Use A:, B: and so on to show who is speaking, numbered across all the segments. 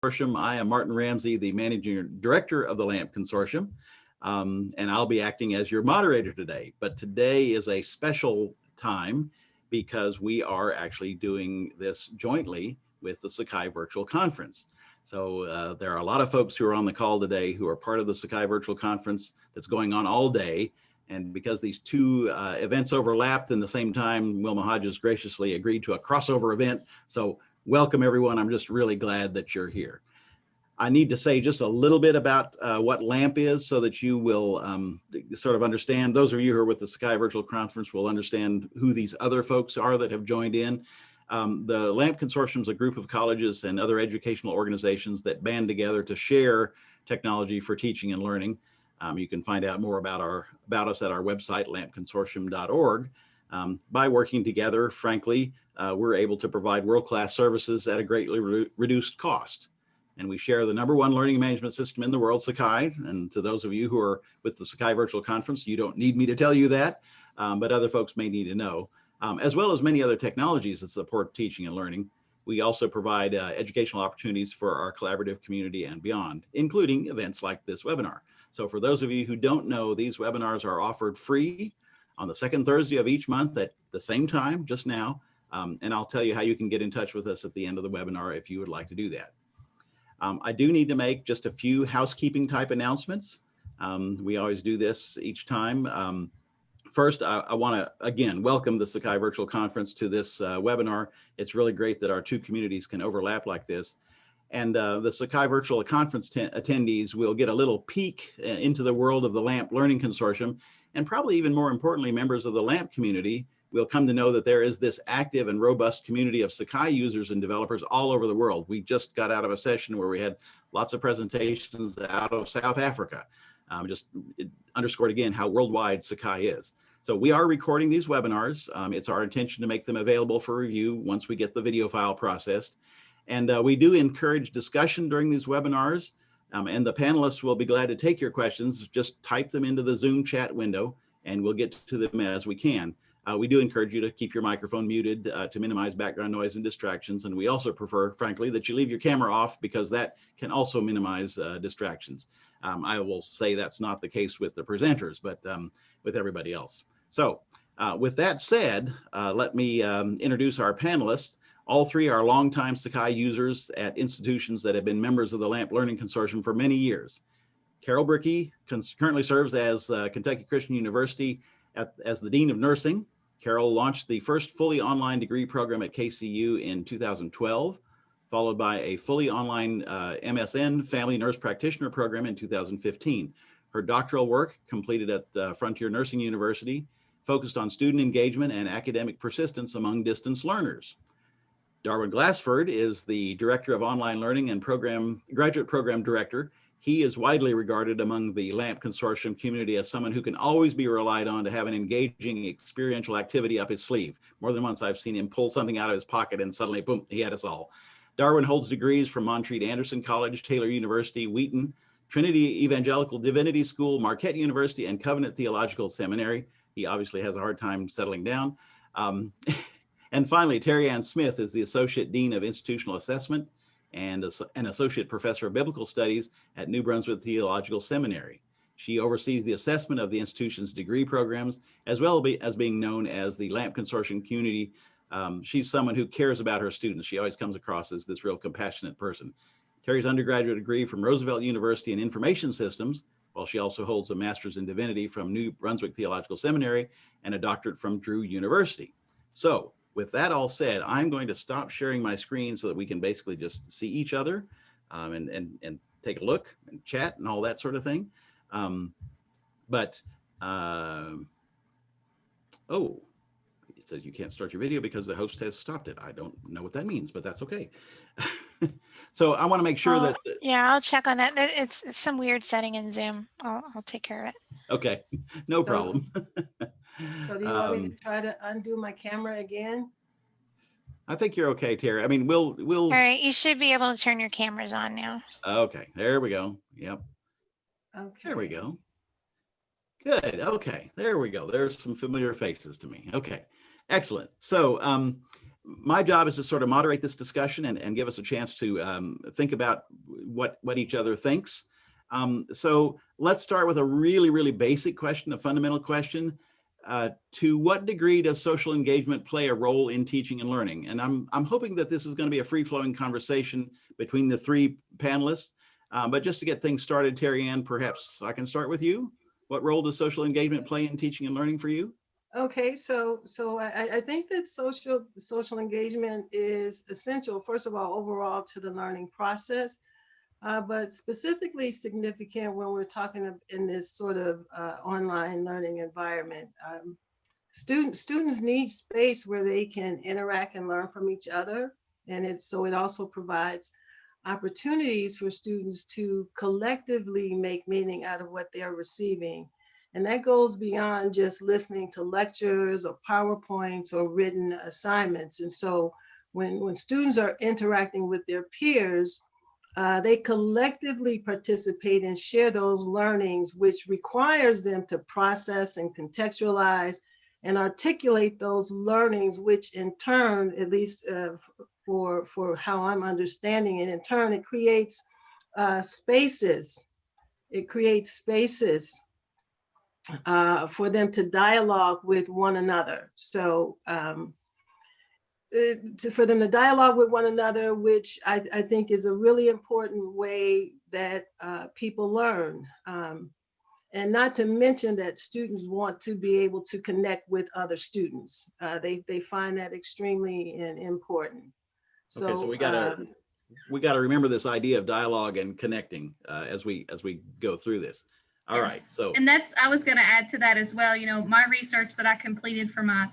A: Consortium. I am Martin Ramsey, the Managing Director of the LAMP Consortium, um, and I'll be acting as your moderator today. But today is a special time because we are actually doing this jointly with the Sakai Virtual Conference. So uh, there are a lot of folks who are on the call today who are part of the Sakai Virtual Conference that's going on all day. And because these two uh, events overlapped in the same time, Wilma Hodges graciously agreed to a crossover event. So welcome everyone. I'm just really glad that you're here. I need to say just a little bit about uh, what LAMP is so that you will um, sort of understand. Those of you who are with the Sakai Virtual Conference will understand who these other folks are that have joined in. Um, the LAMP Consortium is a group of colleges and other educational organizations that band together to share technology for teaching and learning. Um, you can find out more about our about us at our website, lampconsortium.org. Um, by working together, frankly, uh, we're able to provide world-class services at a greatly re reduced cost. And we share the number one learning management system in the world, Sakai. And to those of you who are with the Sakai Virtual Conference, you don't need me to tell you that, um, but other folks may need to know, um, as well as many other technologies that support teaching and learning. We also provide uh, educational opportunities for our collaborative community and beyond, including events like this webinar. So for those of you who don't know, these webinars are offered free on the second Thursday of each month at the same time, just now. Um, and I'll tell you how you can get in touch with us at the end of the webinar if you would like to do that. Um, I do need to make just a few housekeeping type announcements. Um, we always do this each time. Um, first, I, I want to, again, welcome the Sakai Virtual Conference to this uh, webinar. It's really great that our two communities can overlap like this. And uh, the Sakai Virtual Conference attendees will get a little peek uh, into the world of the LAMP Learning Consortium, and probably even more importantly, members of the LAMP community we'll come to know that there is this active and robust community of Sakai users and developers all over the world. We just got out of a session where we had lots of presentations out of South Africa. Um, just underscored again how worldwide Sakai is. So we are recording these webinars. Um, it's our intention to make them available for review once we get the video file processed. And uh, we do encourage discussion during these webinars. Um, and the panelists will be glad to take your questions. Just type them into the Zoom chat window and we'll get to them as we can. Uh, we do encourage you to keep your microphone muted uh, to minimize background noise and distractions. And we also prefer, frankly, that you leave your camera off because that can also minimize uh, distractions. Um, I will say that's not the case with the presenters, but um, with everybody else. So uh, with that said, uh, let me um, introduce our panelists. All three are longtime Sakai users at institutions that have been members of the LAMP Learning Consortium for many years. Carol Brickey currently serves as uh, Kentucky Christian University at, as the Dean of Nursing Carol launched the first fully online degree program at KCU in 2012, followed by a fully online uh, MSN Family Nurse Practitioner program in 2015. Her doctoral work, completed at uh, Frontier Nursing University, focused on student engagement and academic persistence among distance learners. Darwin Glassford is the Director of Online Learning and Program Graduate Program Director he is widely regarded among the LAMP consortium community as someone who can always be relied on to have an engaging experiential activity up his sleeve. More than once I've seen him pull something out of his pocket and suddenly, boom, he had us all. Darwin holds degrees from Montreat Anderson College, Taylor University, Wheaton, Trinity Evangelical Divinity School, Marquette University, and Covenant Theological Seminary. He obviously has a hard time settling down. Um, and finally, Terry Ann Smith is the Associate Dean of Institutional Assessment and an associate professor of biblical studies at New Brunswick Theological Seminary. She oversees the assessment of the institution's degree programs, as well as being known as the LAMP Consortium community. Um, she's someone who cares about her students. She always comes across as this real compassionate person. Terry's undergraduate degree from Roosevelt University in Information Systems, while she also holds a master's in divinity from New Brunswick Theological Seminary and a doctorate from Drew University. So with that all said, I'm going to stop sharing my screen so that we can basically just see each other um, and, and, and take a look and chat and all that sort of thing. Um, but, uh, oh, it says you can't start your video because the host has stopped it. I don't know what that means, but that's okay. so I want to make sure that.
B: Yeah, I'll check on that. It's, it's, some weird setting in Zoom. I'll, I'll take care of it.
A: Okay, no so, problem.
C: So do you want me to um, try to undo my camera again?
A: I think you're okay, Terry. I mean, we'll, we'll. All
B: right, you should be able to turn your cameras on now.
A: Okay, there we go. Yep.
C: Okay.
A: There we go. Good. Okay, there we go. There's some familiar faces to me. Okay, excellent. So um, my job is to sort of moderate this discussion and, and give us a chance to um, think about what, what each other thinks. Um, so let's start with a really, really basic question, a fundamental question. Uh, to what degree does social engagement play a role in teaching and learning? And I'm, I'm hoping that this is going to be a free-flowing conversation between the three panelists. Uh, but just to get things started, Terry Ann, perhaps I can start with you. What role does social engagement play in teaching and learning for you?
C: Okay, so so I, I think that social social engagement is essential, first of all, overall to the learning process, uh, but specifically significant when we're talking in this sort of uh, online learning environment. Um, student, students need space where they can interact and learn from each other. And it's so it also provides opportunities for students to collectively make meaning out of what they're receiving. And that goes beyond just listening to lectures or PowerPoints or written assignments. And so when, when students are interacting with their peers, uh, they collectively participate and share those learnings, which requires them to process and contextualize and articulate those learnings, which in turn, at least uh, for, for how I'm understanding it, in turn, it creates uh, spaces. It creates spaces uh, for them to dialogue with one another. So um, to, for them to dialogue with one another, which I, I think is a really important way that uh, people learn. Um, and not to mention that students want to be able to connect with other students. Uh, they, they find that extremely in- important. So,
A: Okay, so we gotta-
C: um,
A: We got to remember this idea of dialogue and connecting uh, as we as we go through this. All right,
D: Yes.
A: so
D: And that's, I was going to add to that as well. You know, my research that I completed for my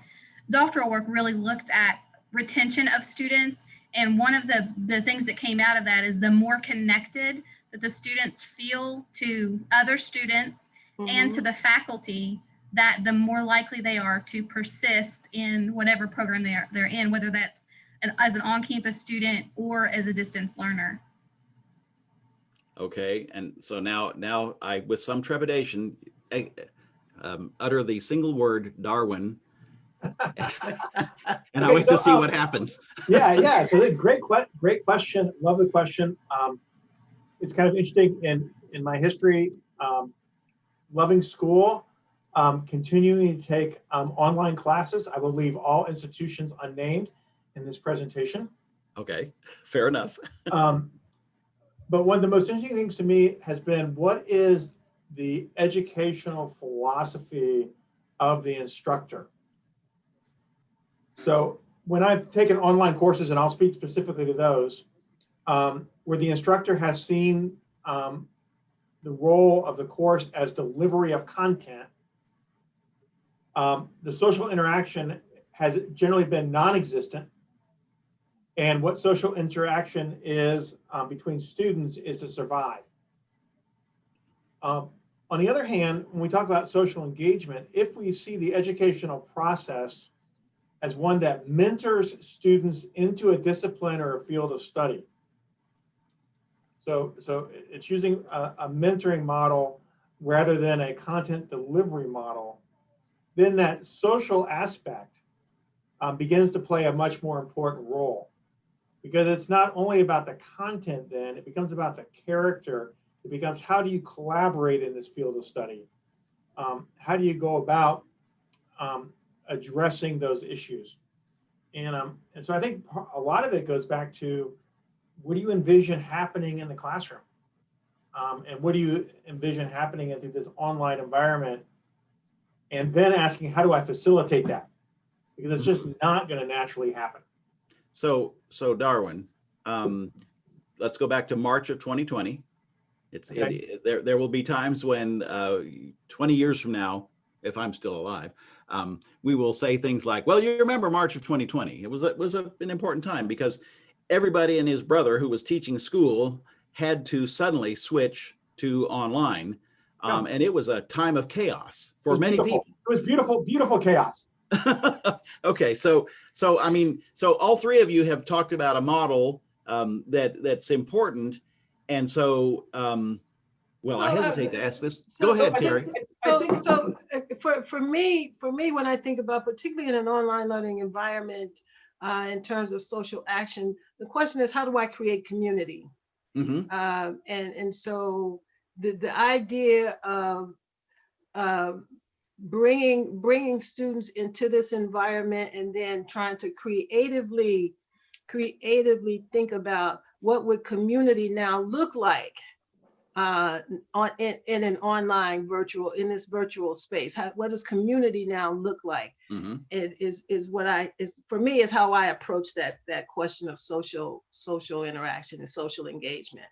D: doctoral work really looked at retention of students. And one of the, the things that came out of that is the more connected that the students feel to other students and to
C: mhm.
D: the faculty, that the more likely they are to persist in whatever program they are, they're in, whether that's an, as an on-campus student or as a distance learner.
A: Okay, and so now, now I, with some trepidation, eh, um, utter the single word Darwin. And I wait to see
E: uh,
A: what happens.
E: Yeah, yeah, so great, great question. Love the question. Um, it's kind of interesting in, in my history, um, loving school, um, continuing to take, um, online classes. I will leave all institutions unnamed in this presentation.
A: Okay, fair enough.
E: Um, but one of the most interesting things to me has been what is the educational philosophy of the instructor? So when I've taken online courses, and I'll speak specifically to those, um, where the instructor has seen um, the role of the course as delivery of content, um, the social interaction has generally been non-existent and what social interaction is um, between students is to survive. Um, on the other hand, when we talk about social engagement, if we see the educational process as one that mentors students into a discipline or a field of study. So, so it's using a, a mentoring model rather than a content delivery model, then that social aspect um, begins to play a much more important role because it's not only about the content then, it becomes about the character. It becomes how do you collaborate in this field of study? Um, how do you go about um, addressing those issues? And, um, and so I think a lot of it goes back to what do you envision happening in the classroom? Um, and what do you envision happening into this online environment? And then asking, how do I facilitate that? Because it's just not going to naturally happen.
A: So, so Darwin, um, let's go back to March of 2020. It's, it-
E: Okay.
A: it- there, there will be times when, uh, 20 years from now, if I'm still alive, um, we will say things like, well, you remember March of 2020. It was, it was a- an important time because everybody and his brother who was teaching school had to suddenly switch to online. Um, and it was a time of chaos for many
E: beautiful.
A: people.
E: It was beautiful, beautiful chaos.
A: okay, so so I mean, so all three of you have talked about a model um, that that's important, and so um, well, I
C: Well, uh,
A: hesitate to ask this.
C: so
A: Go
E: I
A: ahead,
E: think-
A: Terry.
E: I
C: So,
E: think-
C: so uh, for, for me, for me, when I think about particularly in an online learning environment, uh, in terms of social action. The question is, how do I create community?
A: hmm
C: Uh, and, and so the, the idea of uh, bringing, bringing students into this environment and then trying to creatively, creatively think about what would community now look like uh, on, in, in an online virtual, in this virtual space? How, what does community now look like?
A: hmm
C: It is, is what I, is, for me, is how I approach that, that question of social, social interaction and social engagement.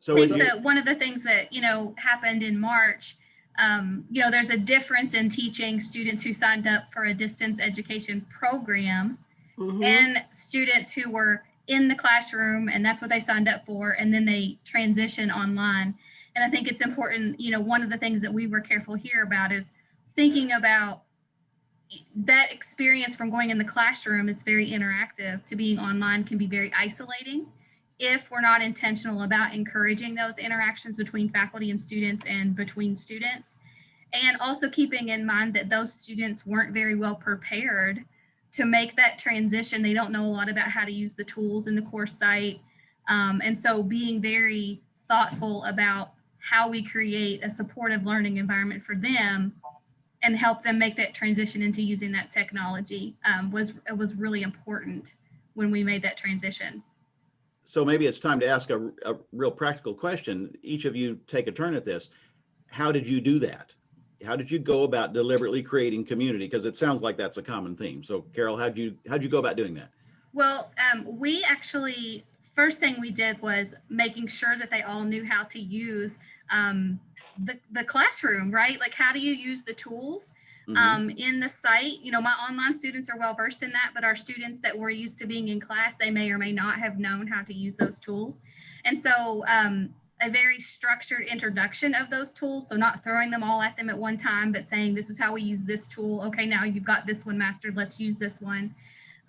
A: So
D: I think
A: you-
D: that one of the things that, you know, happened in March, um, you know, there's a difference in teaching students who signed up for a distance education program
C: Mhm.
D: and students who were in the classroom and that's what they signed up for and then they transition online. And i think it's important you know one of the things that we were careful here about is thinking about that experience from going in the classroom. It's very interactive. To being online can be very isolating if we're not intentional about encouraging those interactions between faculty and students and between students. And also keeping in mind that those students weren't very well prepared to make that transition. They don't know a lot about how to use the tools in the course site. Um, and so being very thoughtful about how we create a supportive learning environment for them and help them make that transition into using that technology um, was, was really important when we made that transition.
A: so maybe it's time to ask a, a real practical question. Each of you take a turn at this. How did you do that? How did you go about deliberately creating community? Because it sounds like that's a common theme. So Carol, how'd you, how'd you go about doing that?
D: Well, um, we actually, first thing we did was making sure that they all knew how to use um, the, the classroom, right? Like, how do you use the tools
A: Mhm.
D: um, in the site? You know, my online students are well versed in that, but our students that were used to being in class, they may or may not have known how to use those tools. And so, um, a very structured introduction of those tools. So not throwing them all at them at one time, but saying, this is how we use this tool. Okay, now you've got this one mastered. Let's use this one.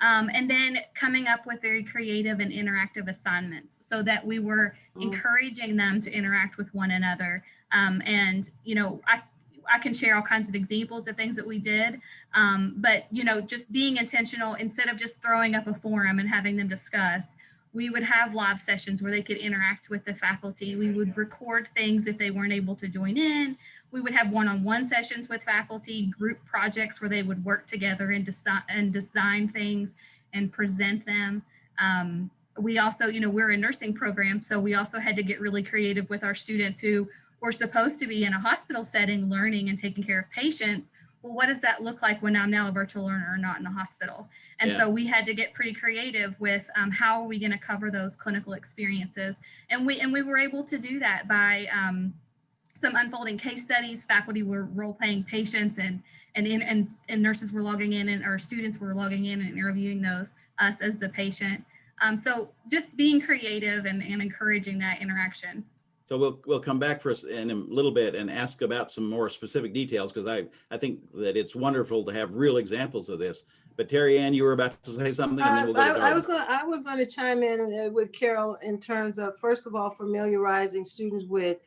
D: Um, and then coming up with very creative and interactive assignments so that we were
C: Mm.
D: encouraging them to interact with one another. Um, and, you know, I, I can share all kinds of examples of things that we did. Um, but, you know, just being intentional instead of just throwing up a forum and having them discuss, we would have live sessions where they could interact with the faculty. We would record things if they weren't able to join in. We would have one-on-one sessions with faculty, group projects where they would work together and design and design things and present them. Um, we also, you know, we're a nursing program, so we also had to get really creative with our students who were supposed to be in a hospital setting learning and taking care of patients. Well, what does that look like when I'm now a virtual learner or not in the hospital? And
A: Yeah.
D: so we had to get pretty creative with um, how are we going to cover those clinical experiences, and we and we were able to do that by um, some unfolding case studies. Faculty were role playing patients, and and in, and and nurses were logging in, and our students were logging in and interviewing those us as the patient. Um, so just being creative and, and encouraging that interaction.
A: So we'll, we'll come back for us in a little bit and ask about some more specific details because I, I think that it's wonderful to have real examples of this. But Terry Ann, you were about to say something and then
C: Uh,
A: we'll go to
C: I, I was gonna, I was gonna chime in uh, with Carol in terms of, first of all, familiarizing students with,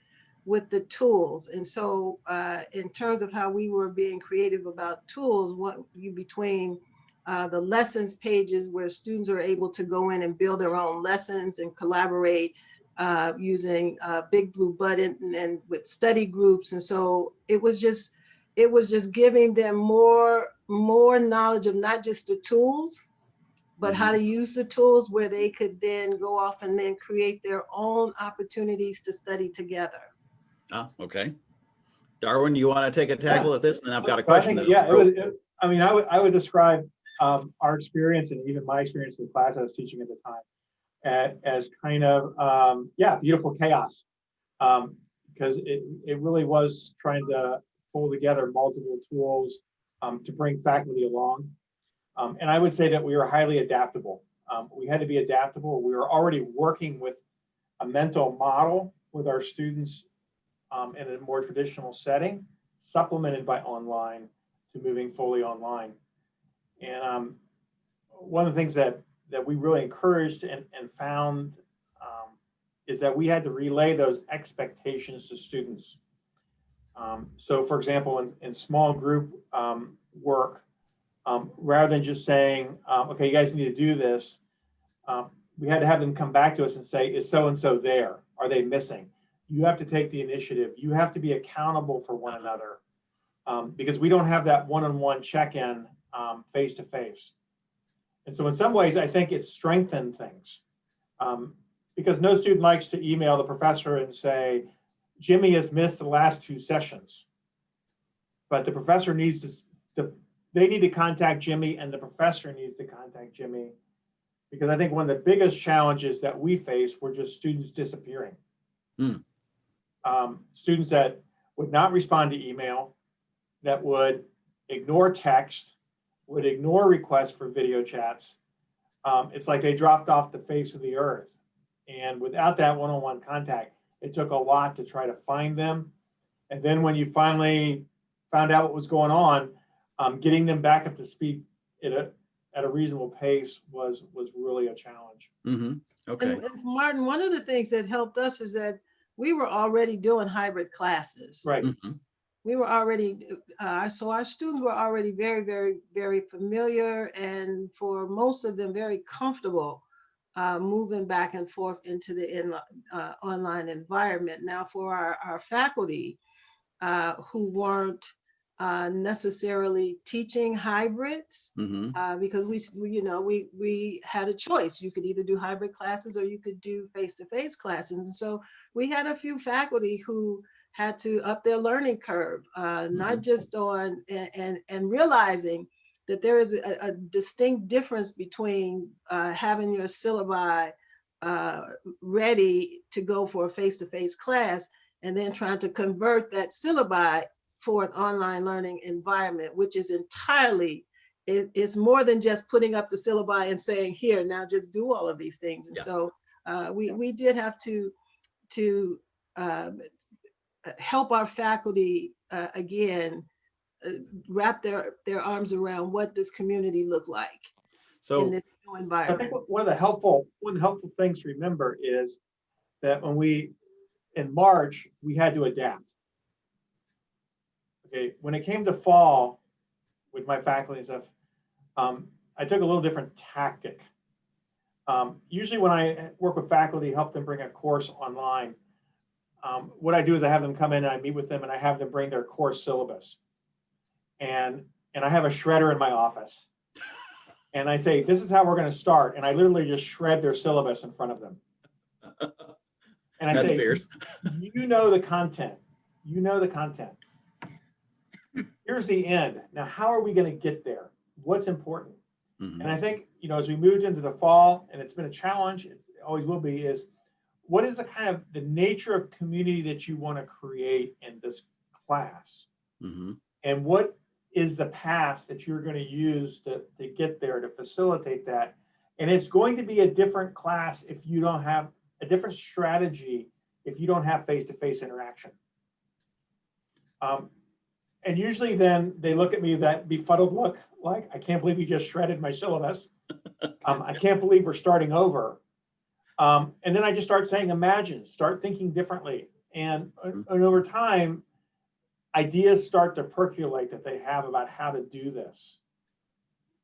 C: with the tools. And so, uh, in terms of how we were being creative about tools, what you between uh, the lessons pages where students are able to go in and build their own lessons and collaborate uh, using uh, Big Blue Button and, and with study groups. And so it was just, it was just giving them more, more knowledge of not just the tools, but how to use the tools where they could then go off and then create their own opportunities to study together.
A: Ah, okay. Darwin, you want to take a tackle at this? And I've got a
E: So I
A: question.
E: think, Yeah,
A: I'll
E: it was, it- I mean, I would, I would describe um, our experience and even my experience in the class I was teaching at the time a- as kind of, um, yeah, beautiful chaos. Um, Because it, it really was trying to pull together multiple tools um, to bring faculty along. Um, And I would say that we were highly adaptable. Um, We had to be adaptable. We were already working with a mental model with our students um, in a more traditional setting, supplemented by online to moving fully online. And um, one of the things that, that we really encouraged and, and found um, is that we had to relay those expectations to students. Um, so for example, in, in small group um, work, um, rather than just saying, um, okay, you guys need to do this. Um, we had to have them come back to us and say, is so-and-so there? Are they missing? You have to take the initiative. You have to be accountable for one another. Because we don't have that one-on-one check-in face-to-face. And so in some ways, I think it strengthened things. Um, because no student likes to email the professor and say, Jimmy has missed the last two sessions. But the professor needs to, to, they need to contact Jimmy and the professor needs to contact Jimmy. Because I think one of the biggest challenges that we face were just students disappearing.
A: Hmm.
E: Um, students that would not respond to email, that would ignore text, would ignore requests for video chats. Um, it's like they dropped off the face of the earth. And without that one-on-one contact, it took a lot to try to find them. And then when you finally found out what was going on, um, getting them back up to speed at a, at a reasonable pace was, was really a challenge.
A: hmm Okay.
C: And and Martin, one of the things that helped us is that we were already doing hybrid classes.
E: Right.
A: Mhm.
C: We were already, uh, so our students were already very, very, very familiar and for most of them, very comfortable uh, moving back and forth into the in, uh, online environment. Now for our, our faculty uh, who weren't uh, necessarily teaching hybrids,
A: hmm
C: uh, because we, you know, we, we had a choice. You could either do hybrid classes or you could do face-to-face classes. And so we had a few faculty who had to up their learning curve, uh, not just on, and, and, and realizing that there is a, a distinct difference between uh, having your syllabi uh, ready to go for a face-to-face class and then trying to convert that syllabi for an online learning environment, which is entirely it, it's more than just putting up the syllabi and saying, here, now just do all of these things. And
A: Yeah.
C: so uh, we, we did have to, to uh, help our faculty, uh, again, uh, wrap their, their arms around what does community look like
A: so in
C: this new
E: I think one of the helpful, one of the helpful things to remember is that when we, in March, we had to adapt. Okay, when it came to fall with my faculty and stuff, um, I took a little different tactic. Um, usually when I work with faculty, help them bring a course online, um, what I do is I have them come in and I meet with them and I have them bring their course syllabus. And, and I have a shredder in my office. And I say, this is how we're gonna start. And I literally just shred their syllabus in front of them. And I
A: That's
E: say,
A: fierce.
E: you know the content, you know the content. Here's the end. Now, how are we gonna get there? What's important?
A: Mhm.
E: And I think, you know, as we moved into the fall, and it's been a challenge, it always will be, is what is the kind of the nature of community that you want to create in this class?
A: Mhm.
E: And what is the path that you're going to use to, to get there to facilitate that? And it's going to be a different class if you don't have a different strategy if you don't have face-to-face interaction. Um, and usually then they look at me that befuddled look, like, I can't believe you just shredded my syllabus. Um, I can't believe we're starting over. Um, and then I just start saying, imagine, start thinking differently. And, and over time, ideas start to percolate that they have about how to do this.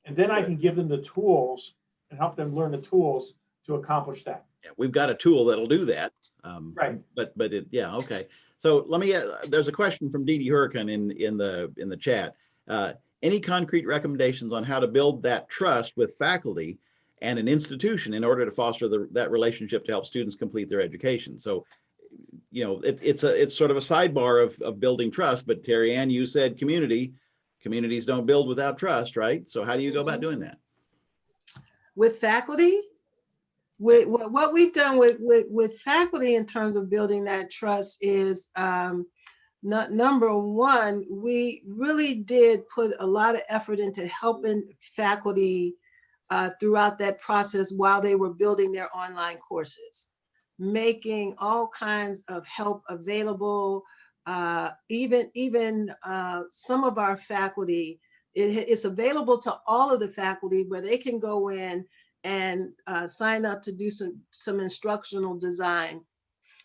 E: And then I can give them the tools and help them learn the tools to accomplish that.
A: Yeah, we've got a tool that'll do that. Um,
E: Right.
A: But, but it, yeah, okay. So let me, uh, there's a question from Dee Dee Hurricane in, in the, in the chat. Uh, Any concrete recommendations on how to build that trust with faculty and an institution in order to foster the, that relationship to help students complete their education? So, you know, it, it's a, it's sort of a sidebar of, of building trust, but Terry Ann, you said community, communities don't build without trust, right? So how do you go about doing that?
C: with faculty. With, what what we've done with, with, with faculty in terms of building that trust is, um, not, number one, we really did put a lot of effort into helping faculty uh, throughout that process while they were building their online courses, making all kinds of help available. Uh, even, even uh, some of our faculty, it- it's available to all of the faculty where they can go in and uh, sign up to do some, some instructional design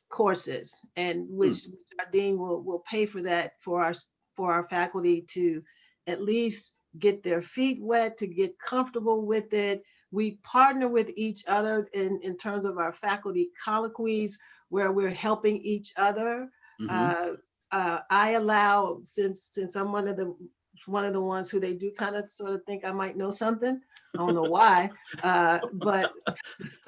C: courses and which our dean will, will pay for that for our, for our faculty to at least get their feet wet, to get comfortable with it. We partner with each other in, in terms of our faculty colloquies where we're helping each other.
A: Mhm.
C: Uh, uh, I allow, since, since I'm one of the, one of the ones who they do kind of sort of think I might know something. I don't know why, uh, but,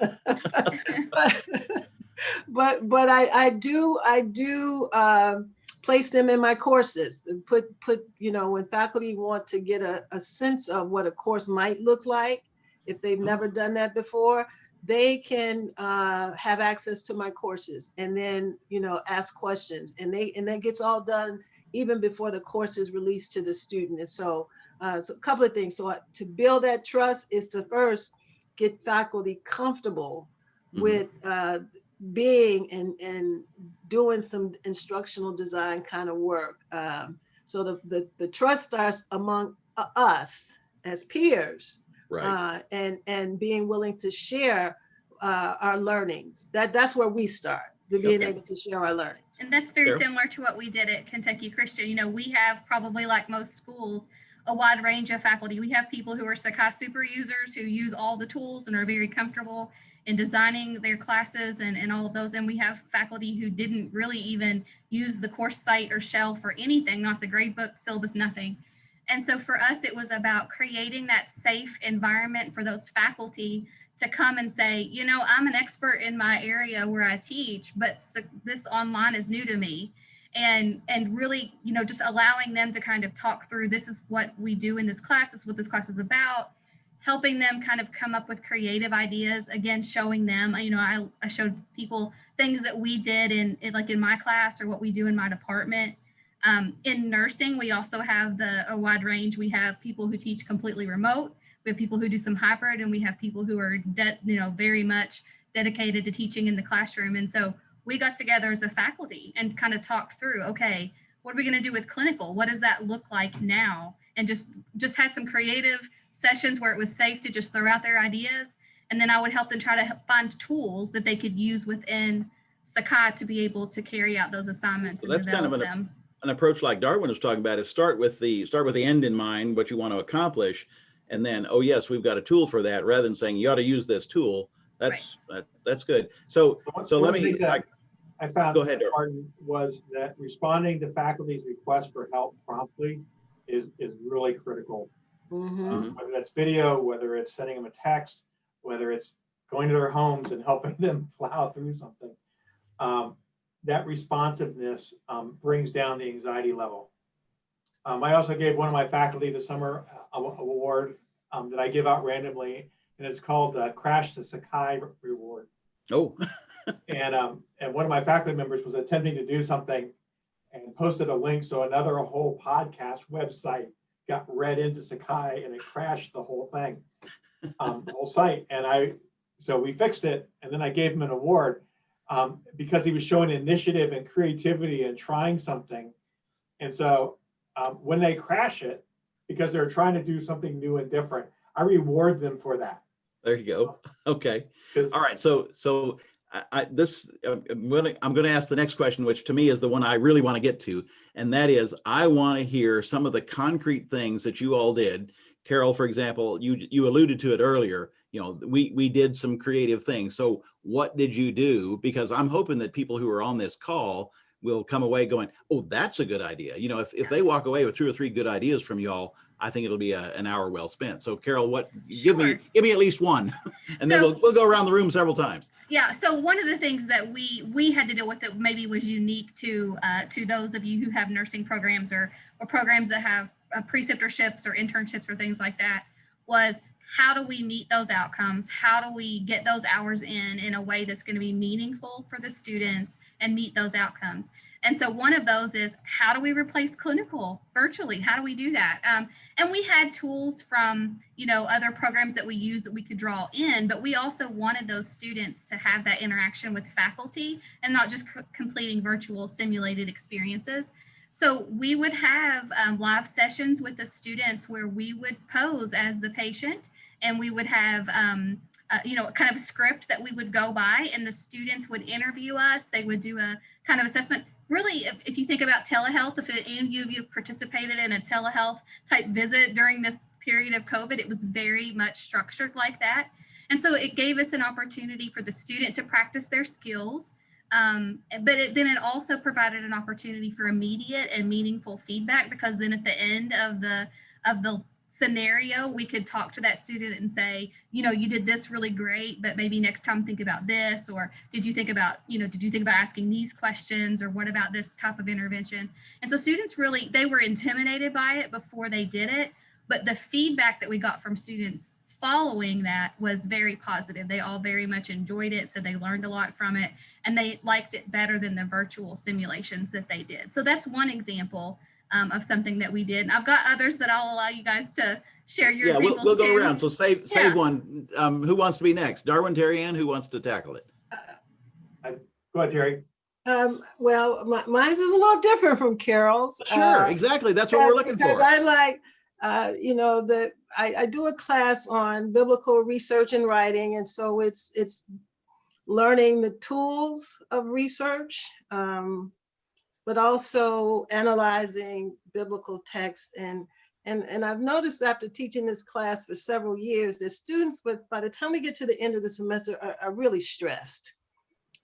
C: but, but I, I do, I do, um, place them in my courses, put, put, you know, when faculty want to get a, a sense of what a course might look like, if they've never done that before, they can uh, have access to my courses and then, you know, ask questions. And they, and that gets all done even before the course is released to the student. And so, uh, so a couple of things. So uh, to build that trust is to first get faculty comfortable
A: Mhm.
C: with uh, being and, and doing some instructional design kind of work. Um, so the, the, the trust starts among uh, us as peers
A: Right.
C: uh, and and being willing to share uh, our learnings. That that's where we start to being
A: Okay.
C: able to share our learnings.
D: And that's very
A: Fair.
D: similar to what we did at Kentucky Christian. You know, we have probably like most schools, a wide range of faculty. We have people who are Sakai super users who use all the tools and are very comfortable in designing their classes and, and all of those. And we have faculty who didn't really even use the course site or shell for anything, not the gradebook, syllabus, nothing. And so for us, it was about creating that safe environment for those faculty to come and say, you know, I'm an expert in my area where I teach, but this online is new to me. And, and really, you know, just allowing them to kind of talk through this is what we do in this class, this is what this class is about, helping them kind of come up with creative ideas. Again, showing them, you know, I, I showed people things that we did in, in like in my class or what we do in my department. Um, in nursing, we also have the a wide range. We have people who teach completely remote. We have people who do some hybrid, and we have people who are, you know, very much dedicated to teaching in the classroom. And so we got together as a faculty and kind of talked through, okay, what are we going to do with clinical? What does that look like now? And just just had some creative sessions where it was safe to just throw out their ideas, and then I would help them try to find tools that they could use within Sakai to be able to carry out those assignments
A: So
D: and
A: that's kind of an-
D: them.
A: An approach like Darwin was talking about is start with the, start with the end in mind, what you want to accomplish. And then, oh yes, we've got a tool for that, rather than saying you ought to use this tool. That's, that, that's good. So, so
E: one
A: let me, I-
E: I found
A: Go ahead, Darrell.
E: was that responding to faculty's request for help promptly is, is really critical.
C: Mhm.
E: Um, Whether that's video, whether it's sending them a text, whether it's going to their homes and helping them plow through something. Um, That responsiveness um, brings down the anxiety level. Um, I also gave one of my faculty the summer award um, that I give out randomly, and it's called uh, Crash the Sakai Reward.
A: oh,
E: And, um, and one of my faculty members was attempting to do something and posted a link, so another whole podcast website got read into Sakai and it crashed the whole thing, um, the whole site. And I, so we fixed it and then I gave him an award um, because he was showing initiative and creativity and trying something. And so um, when they crash it, because they're trying to do something new and different, I reward them for that.
A: there you go. Okay. All right. so, so I, this, I'm I'm gonna ask the next question, which to me is the one I really want to get to. And that is, I want to hear some of the concrete things that you all did. Carol, for example, you, you alluded to it earlier, you know, we, we did some creative things. So what did you do? Because I'm hoping that people who are on this call will come away going, oh, that's a good idea. You know, if, if they walk away with two or three good ideas from y'all, I think it'll be a, an hour well spent. So Carol, what, give me, give me at least one. And then we'll, we'll go around the room several times.
D: Yeah, so one of the things that we we had to deal with that maybe was unique to uh, to those of you who have nursing programs or or programs that have uh, preceptorships or internships or things like that was how do we meet those outcomes? How do we get those hours in in a way that's going to be meaningful for the students and meet those outcomes? And so one of those is how do we replace clinical virtually? How do we do that? Um, and we had tools from you know other programs that we use that we could draw in but we also wanted those students to have that interaction with faculty and not just completing virtual simulated experiences so we would have um, live sessions with the students where we would pose as the patient and we would have um, uh, you know kind of script that we would go by and the students would interview us they would do a kind of assessment really, if, if you think about telehealth, if any of you participated in a telehealth type visit during this period of COVID, it was very much structured like that. And so it gave us an opportunity for the student to practice their skills. Um, but it, then it also provided an opportunity for immediate and meaningful feedback because then at the end of the of the scenario, we could talk to that student and say, you know, you did this really great, but maybe next time think about this, or did you think about, you know, did you think about asking these questions, or what about this type of intervention? And so students really, they were intimidated by it before they did it, but the feedback that we got from students following that was very positive. They all very much enjoyed it, so they learned a lot from it, and they liked it better than the virtual simulations that they did. So that's one example um, of something that we did. And I've got others that I'll allow you guys to share your
A: Yeah, we'll, we'll go
D: too.
A: around. So save,
D: Yeah.
A: one. Um, who wants to be next? Darwin, Terry Ann, who wants to tackle it?
E: Go ahead, Terry.
C: Um, well, my, mine's is a little different from Carol's.
A: Sure,
C: uh,
A: exactly. That's what we're
C: because-
A: looking
C: Because
A: for.
C: I like, uh, you know, the, I, I do a class on biblical research and writing, and so it's, it's learning the tools of research, um, but also analyzing biblical text. And, and, and I've noticed after teaching this class for several years, that students, but by the time we get to the end of the semester, are, are really stressed.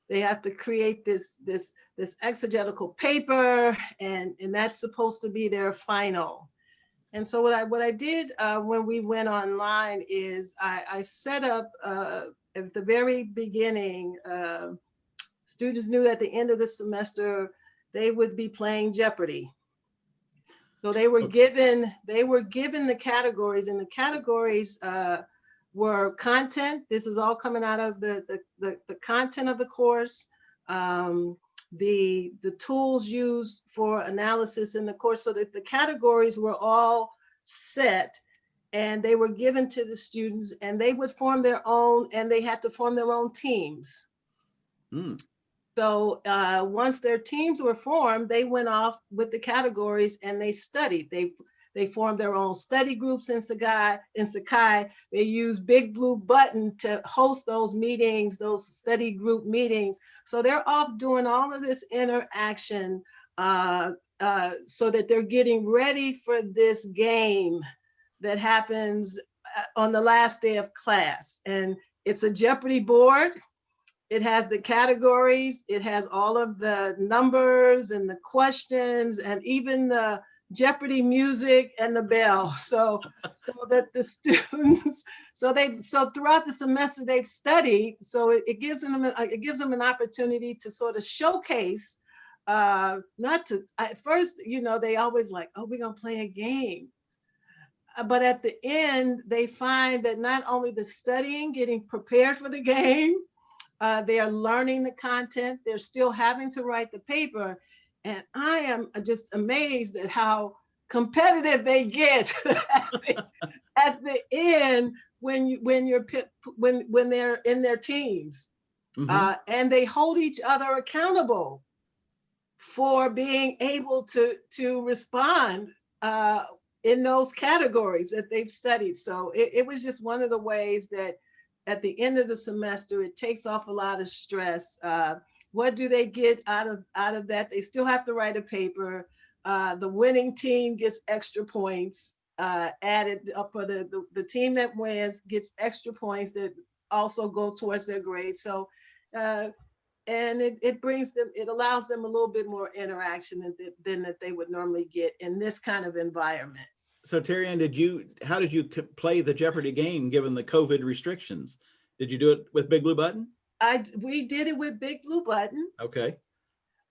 C: They have to create this, this, this exegetical paper, and, and that's supposed to be their final. And so what I, what I did uh, when we went online is I, I set up uh, at the very beginning, uh, students knew at the end of the semester, they would be playing Jeopardy. So they were
A: Okay.
C: given, they were given the categories and the categories uh, were content. This is all coming out of the, the, the, the content of the course. Um, the, the tools used for analysis in the course so that the categories were all set and they were given to the students and they would form their own and they had to form their own teams.
A: Hmm.
C: So uh, once their teams were formed, they went off with the categories and they studied. They they formed their own study groups in Sakai. In Sakai, they used Big Blue Button to host those meetings, those study group meetings. So they're off doing all of this interaction uh, uh, so that they're getting ready for this game that happens uh, on the last day of class. And it's a Jeopardy board. It has the categories, it has all of the numbers and the questions and even the Jeopardy music and the bell. So, so that the students, so they, so throughout the semester they've studied, so it, it gives them, a- it gives them an opportunity to sort of showcase, uh, not to, at first, you know, they always like, oh, we're gonna play a game. Uh, But at the end, they find that not only the studying, getting prepared for the game, uh, they are learning the content, they're still having to write the paper. And I am just amazed at how competitive they get at the- at the end when you, when you're, when, when they're in their teams.
A: Mhm.
C: Uh, and they hold each other accountable for being able to, to respond uh, in those categories that they've studied. So it, it was just one of the ways that at the end of the semester, it takes off a lot of stress. Uh, what do they get out of, out of that? They still have to write a paper. Uh, the winning team gets extra points uh, added up for the, the, the team that wins gets extra points that also go towards their grade. So, uh, and it, it brings them, it allows them a little bit more interaction than, than that they would normally get in this kind of environment.
A: So Terry Ann, did you, how did you play the Jeopardy game given the COVID restrictions? Did you do it with Big Blue Button?
C: I, we did it with Big Blue Button.
A: Okay,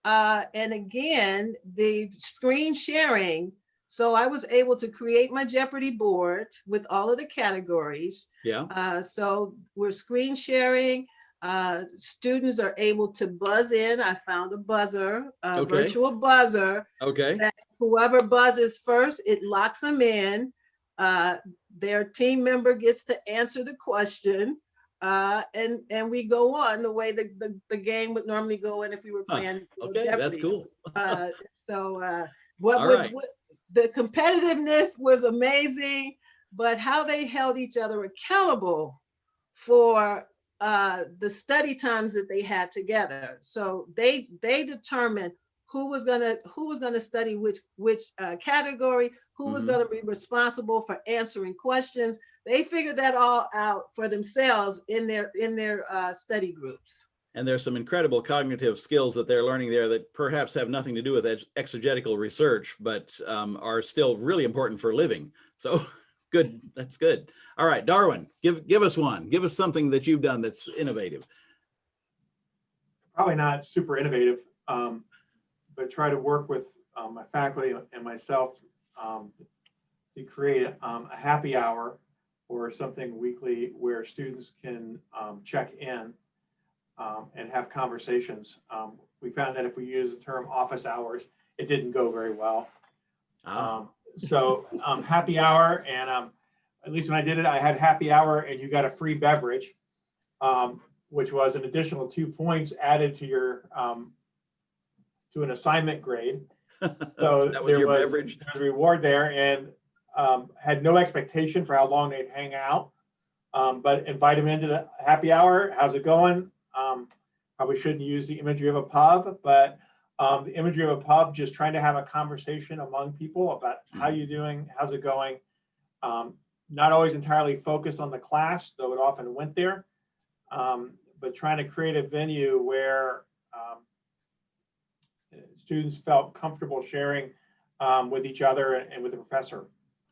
C: Uh, and again, the screen sharing. So I was able to create my Jeopardy board with all of the categories.
A: yeah,
C: Uh, so we're screen sharing. Uh, students are able to buzz in. I found a buzzer, a
A: Okay.
C: virtual buzzer.
A: okay,
C: Whoever buzzes first, it locks them in. Uh, their team member gets to answer the question. Uh, and, and we go on the way the, the, the game would normally go in if we were playing. know,
A: okay, that's cool.
C: Uh, so, uh, what, would-
A: right.
C: what- the competitiveness was amazing, but how they held each other accountable for uh, the study times that they had together. So they, they determined who was gonna, who was gonna study which, which uh, category, who was
A: Mhm.
C: gonna be responsible for answering questions. They figured that all out for themselves in their, in their uh, study groups.
A: And there's some incredible cognitive skills that they're learning there that perhaps have nothing to do with ex- exegetical research, but um, are still really important for living. So good, that's good. All right, Darwin, give, give us one. Give us something that you've done that's innovative.
E: probably not super innovative, um, but try to work with um, my faculty and myself um, to create um, a happy hour or something weekly where students can um, check in um, and have conversations. Um, we found that if we use the term office hours, it didn't go very well.
A: Ah,
E: Um, so um, happy hour, and um, at least when I did it, I had happy hour, and you got a free beverage, um, which was an additional two points added to your um, to an assignment grade. So
A: That was
E: there
A: your
E: was
A: beverage?
E: there was a reward there, and um, had no expectation for how long they'd hang out, um, but invite them into the happy hour. How's it going? Um, probably shouldn't use the imagery of a pub, but um, the imagery of a pub, just trying to have a conversation among people about how you doing, how's it going. Um, not always entirely focused on the class, though it often went there, um, but trying to create a venue where um, students felt comfortable sharing um, with each other and with the professor.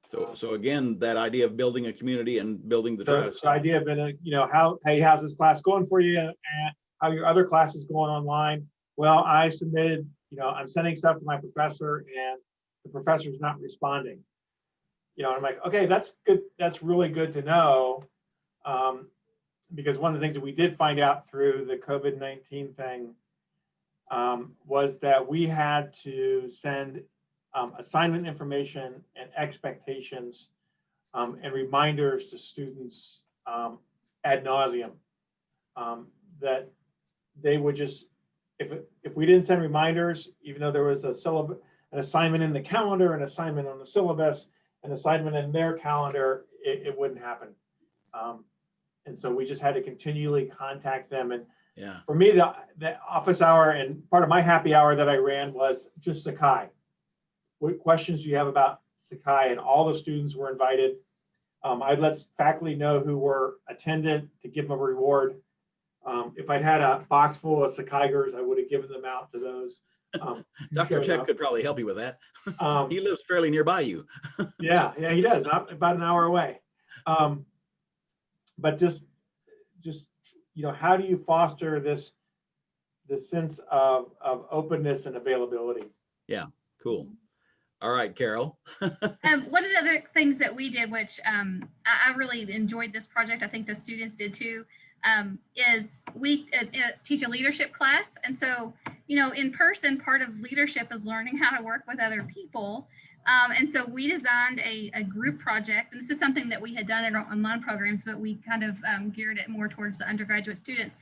A: So, so again, that idea of building a community and building the trust.
E: the idea of, a, you know, how, hey, how's this class going for you? And how your other classes going online? Well, I submitted, you know, I'm sending stuff to my professor and the professor's not responding. You know, I'm like, okay, that's good. That's really good to know. Um, because one of the things that we did find out through the COVID-19 thing um, was that we had to send um, assignment information and expectations um, and reminders to students um, ad nauseum um, that they would just, if, if we didn't send reminders, even though there was a syllabus, an assignment in the calendar, an assignment on the syllabus, an assignment in their calendar, it, it wouldn't happen. Um, and so we just had to continually contact them. And
A: Yeah,
E: for me, the, the office hour and part of my happy hour that I ran was just Sakai. What questions do you have about Sakai? And all the students were invited. Um, I'd let faculty know who were attendant to give them a reward. Um, if I'd had a box full of Sakaigers, I would have given them out to those. Um,
A: Dr.
E: up.
A: could probably help you with that.
E: Um,
A: He lives fairly nearby you.
E: yeah, yeah, he does, not about an hour away. Um, but just, just, you know, how do you foster this, this sense of, of openness and availability?
A: Yeah, cool. All right, Carol.
D: Um, one of the other things that we did, which um, I, I really enjoyed this project, I think the students did too, um, is we uh, uh, teach a leadership class. And so, you know, in person, part of leadership is learning how to work with other people. Um, and so we designed a, a group project, and this is something that we had done in our online programs, but we kind of um, geared it more towards the undergraduate students.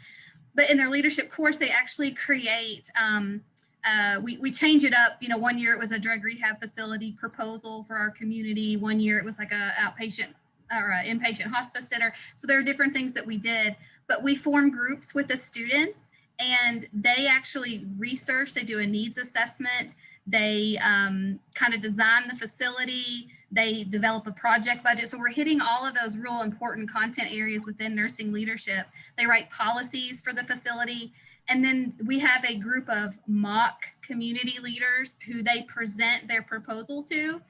D: But in their leadership course, they actually create um, uh, we, we change it up. You know, one year it was a drug rehab facility proposal for our community. One year it was like a outpatient or a inpatient hospice center. So there are different things that we did, but we form groups with the students and they actually research, they do a needs assessment. They um, kind of design the facility. They develop a project budget. So we're hitting all of those real important content areas within nursing leadership. They write policies for the facility. And then we have a group of mock community leaders who they present their proposal to.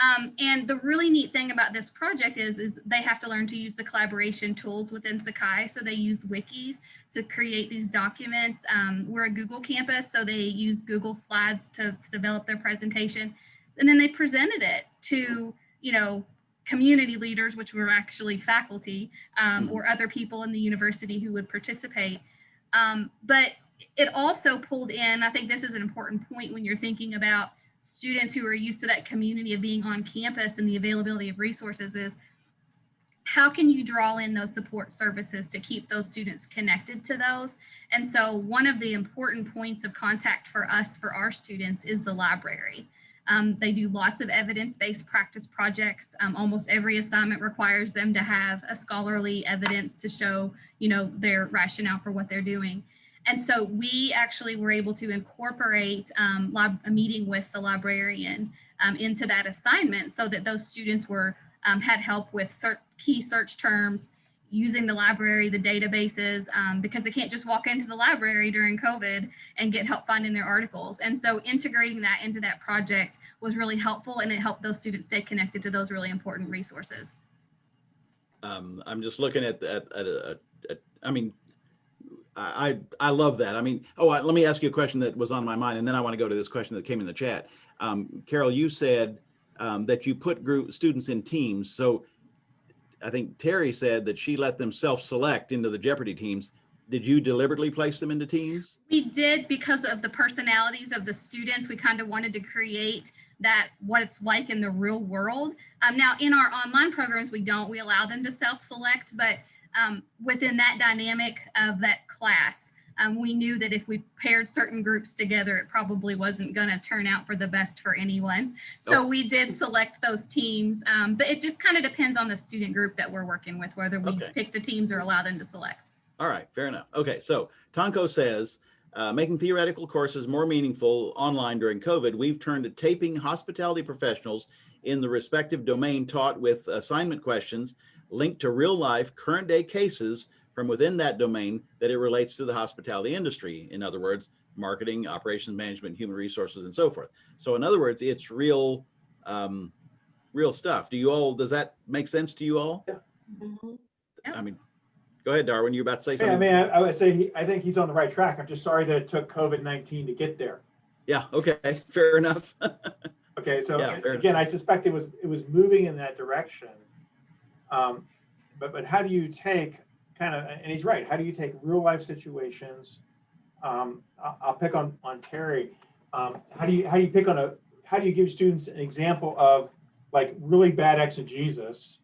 D: Um, and the really neat thing about this project is, is they have to learn to use the collaboration tools within Sakai. So they use wikis to create these documents. Um, we're a Google campus, so they use Google Slides to, to develop their presentation. And then they presented it to, you know, community leaders, which were actually faculty um, or other people in the university who would participate. Um, but it also pulled in, I think this is an important point when you're thinking about students who are used to that community of being on campus and the availability of resources is how can you draw in those support services to keep those students connected to those? And so one of the important points of contact for us, for our students, is the library. Um, they do lots of evidence-based practice projects. Um, almost every assignment requires them to have a scholarly evidence to show, you know, their rationale for what they're doing. And so we actually were able to incorporate um, a meeting with the librarian um, into that assignment so that those students were um, had help with cert, key search terms, using the library, the databases, um, because they can't just walk into the library during COVID and get help finding their articles. And so integrating that into that project was really helpful and it helped those students stay connected to those really important resources.
A: Um, I'm just looking at, at, at- I mean, I, I love that. I mean, oh, let me ask you a question that was on my mind, and then I want to go to this question that came in the chat. Um, Carol, you said um, that you put group students in teams. So I think Terry said that she let them self-select into the Jeopardy teams. Did you deliberately place them into teams?
D: We did because of the personalities of the students. We kind of wanted to create that what it's like in the real world. Um, now, in our online programs, we don't. We allow them to self-select, but um, within that dynamic of that class, um, we knew that if we paired certain groups together, it probably wasn't going to turn out for the best for anyone. So we did select those teams, um, but it just kind of depends on the student group that we're working with, whether we
A: Okay.
D: pick the teams or allow them to select.
A: All right, fair enough. Okay, so Tonko says, uh, making theoretical courses more meaningful online during COVID, we've turned to taping hospitality professionals in the respective domain taught with assignment questions linked to real life current day cases from within that domain that it relates to the hospitality industry. In other words, marketing, operations management, human resources, and so forth. So in other words, it's real, um, real stuff. Do you all, does that make sense to you all?
C: Mhm.
A: I mean, go ahead, Darwin, you're about to say
E: Yeah, I
A: something?
E: mean, I I would say, he- I think he's on the right track. I'm just sorry that it took COVID-19 to get there.
A: Yeah, okay, fair enough.
E: Okay, so
A: Yeah, fair
E: again, I suspect it was, it was moving in that direction. Um, But, but how do you take kind of, and he's right, how do you take real life situations? Um, I'll, pick on, on Terry. Um, How do you, how do you pick on a, how do you give students an example of like really bad exegesis?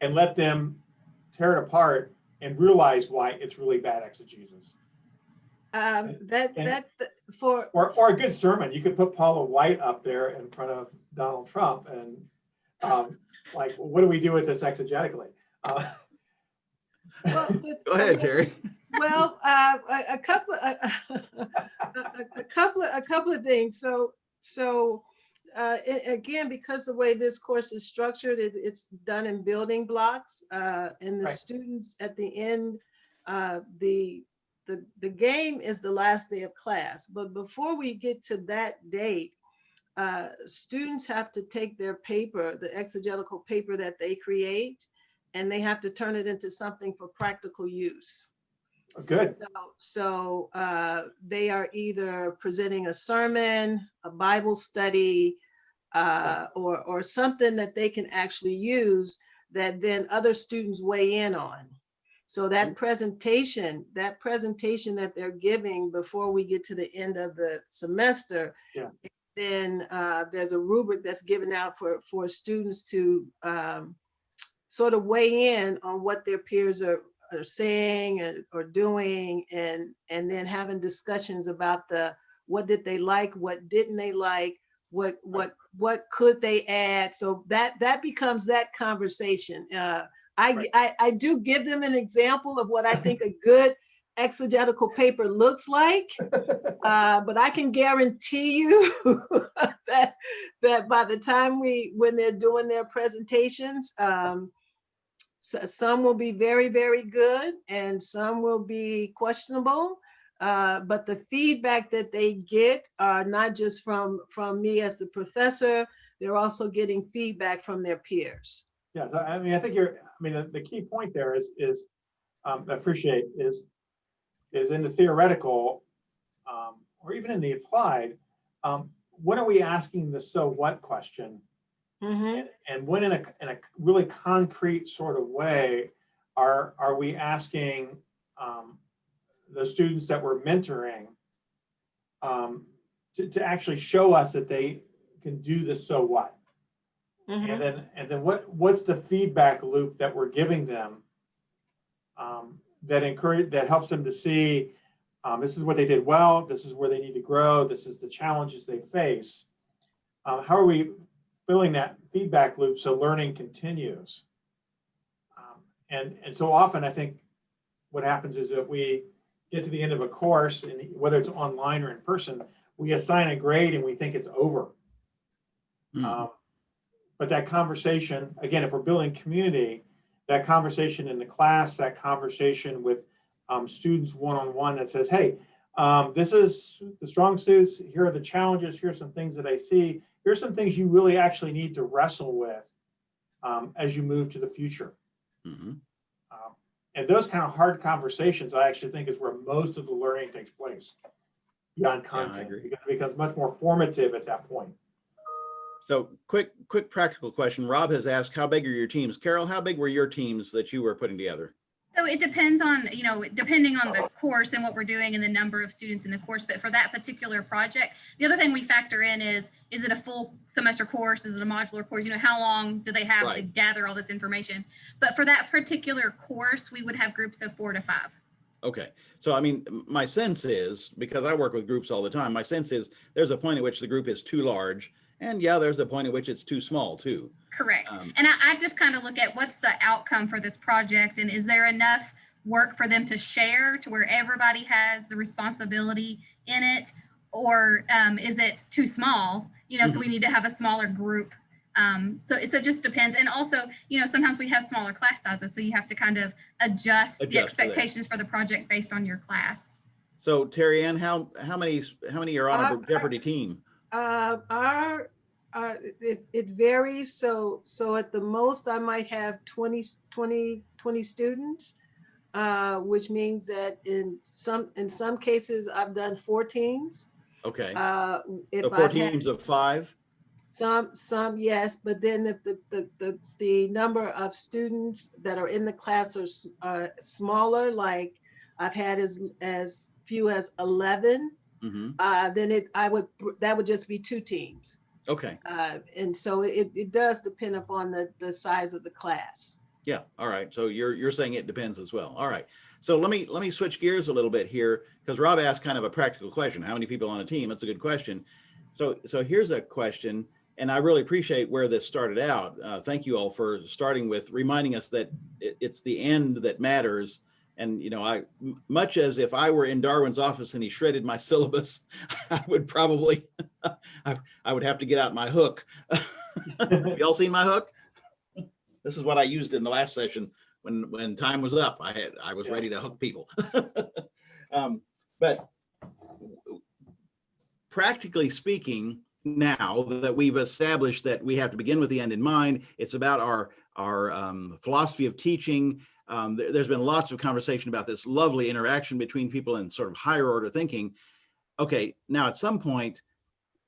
E: And let them tear it apart and realize why it's really bad exegesis?
C: Um, that,
E: And-
C: that, for,
E: Or, or a good sermon, you could put Paula White up there in front of Donald Trump and um, like, what do we do with this exegetically? Uh,
C: well, the-
A: Go ahead, Terry.
C: Well, uh, a, a couple, a, a, a couple, a couple of things. So, so uh, a- again, because the way this course is structured, it, it's done in building blocks, uh, and the
E: Right.
C: students at the end, uh, the the the game is the last day of class. But before we get to that date, uh, students have to take their paper, the exegetical paper that they create, and they have to turn it into something for practical use.
E: Good,
C: So, so uh, they are either presenting a sermon, a Bible study, uh, or, or something that they can actually use that then other students weigh in on. So that presentation, that presentation that they're giving before we get to the end of the semester,
E: Yeah.
C: Then uh, there's a rubric that's given out for, for students to um, sort of weigh in on what their peers are, are saying and, or doing and, and then having discussions about the, what did they like, what didn't they like, what, what, what could they add? So that, that becomes that conversation. Uh, I,
E: Right.
C: I, I do give them an example of what I think a good exegetical paper looks like. Uh, but I can guarantee you that, that by the time we, when they're doing their presentations, um, so, some will be very, very good and some will be questionable. Uh, but the feedback that they get are not just from, from me as the professor, they're also getting feedback from their peers.
E: yeah, so I mean, I think you're, I mean, the, the key point there is, is, um, I appreciate is, is in the theoretical, um, or even in the applied, um, when are we asking the so what question?
C: Mhm.
E: And, and when in a, in a really concrete sort of way, are, are we asking um, the students that we're mentoring um, to, to actually show us that they can do the so what?
C: Mhm.
E: And then, and then what, what's the feedback loop that we're giving them? um, That encourage, that helps them to see, um, this is what they did well, this is where they need to grow, this is the challenges they face. Um, how are we filling that feedback loop so learning continues? Um, And, and so often I think what happens is that we, get to the end of a course, and whether it's online or in person, we assign a grade and we think it's over.
A: Hmm.
E: Um, But that conversation, again, if we're building community, that conversation in the class, that conversation with um, students one-on-one that says, hey, um, this is the strong suits, here are the challenges, here's some things that I see, here's some things you really actually need to wrestle with um, as you move to the future.
A: Mhm.
E: Um, And those kind of hard conversations, I actually think is where most of the learning takes place beyond content,
A: agree.
E: because it becomes much more formative at that point.
A: So quick, quick practical question. Rob has asked, how big are your teams? Carol, how big were your teams that you were putting together?
D: So it depends on, you know, depending on the course and what we're doing and the number of students in the course. But for that particular project, the other thing we factor in is, is it a full semester course? Is it a modular course? You know, how long do they have to gather all this information? But for that particular course, we would have groups of four to five.
A: Okay, so I mean, my sense is, because I work with groups all the time, my sense is there's a point at which the group is too large. And yeah, there's a point at which it's too small too.
D: Correct.
A: Um,
D: And I, I just kind of look at what's the outcome for this project and is there enough work for them to share to where everybody has the responsibility in it? Or um, is it too small? You know, so we need to have a smaller group. Um, so, so it just depends. And also, you know, sometimes we have smaller class sizes, so you have to kind of adjust the
A: Adjust for that.
D: expectations for the project based on your class.
A: So Terry Ann, how, how many, how many are on
C: Uh,
A: a Jeopardy team?
C: Uh, our, uh, it, it varies. So, so at the most, I might have 20, 20, 20 students. Uh, which means that in some, in some cases, I've done four teams.
A: Okay,
C: Uh, if
A: so 4
C: I've had-
A: teams of five?
C: Some, some, yes, but then if the, the, the, the number of students that are in the class are, uh, smaller, like I've had as, as few as eleven,
A: hmm
C: uh, then it, I would, that would just be two teams.
A: Okay,
C: Uh, and so it, it does depend upon the, the size of the class.
A: yeah, all right. So you're, you're saying it depends as well. All right. So let me, let me switch gears a little bit here because Rob asked kind of a practical question. How many people on a team? That's a good question. So, so here's a question, and I really appreciate where this started out. Uh, thank you all for starting with reminding us that it, it's the end that matters. And, you know, I, much as if I were in Darwin's office and he shredded my syllabus, I would probably, I, I would have to get out my hook. Have Y'all seen my hook? This is what I used in the last session when, when time was up. I had, I was
E: Yeah.
A: ready to hook people. Um, But practically speaking, now that we've established that we have to begin with the end in mind, it's about our, our um, philosophy of teaching. Um, there, has been lots of conversation about this lovely interaction between people and sort of higher order thinking. Okay, now at some point,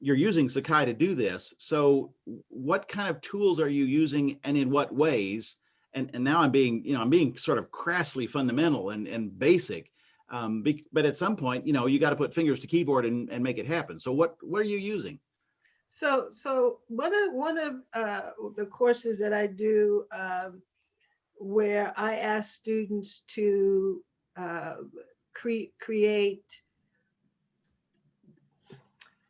A: you're using Sakai to do this. So what kind of tools are you using and in what ways? And, and now I'm being, you know, I'm being sort of crassly fundamental and, and basic. Um, bec- but at some point, you know, you got to put fingers to keyboard and, and make it happen. So what, what are you using?
C: So, so one of, one of uh, the courses that I do um, where I ask students to uh, cre- create,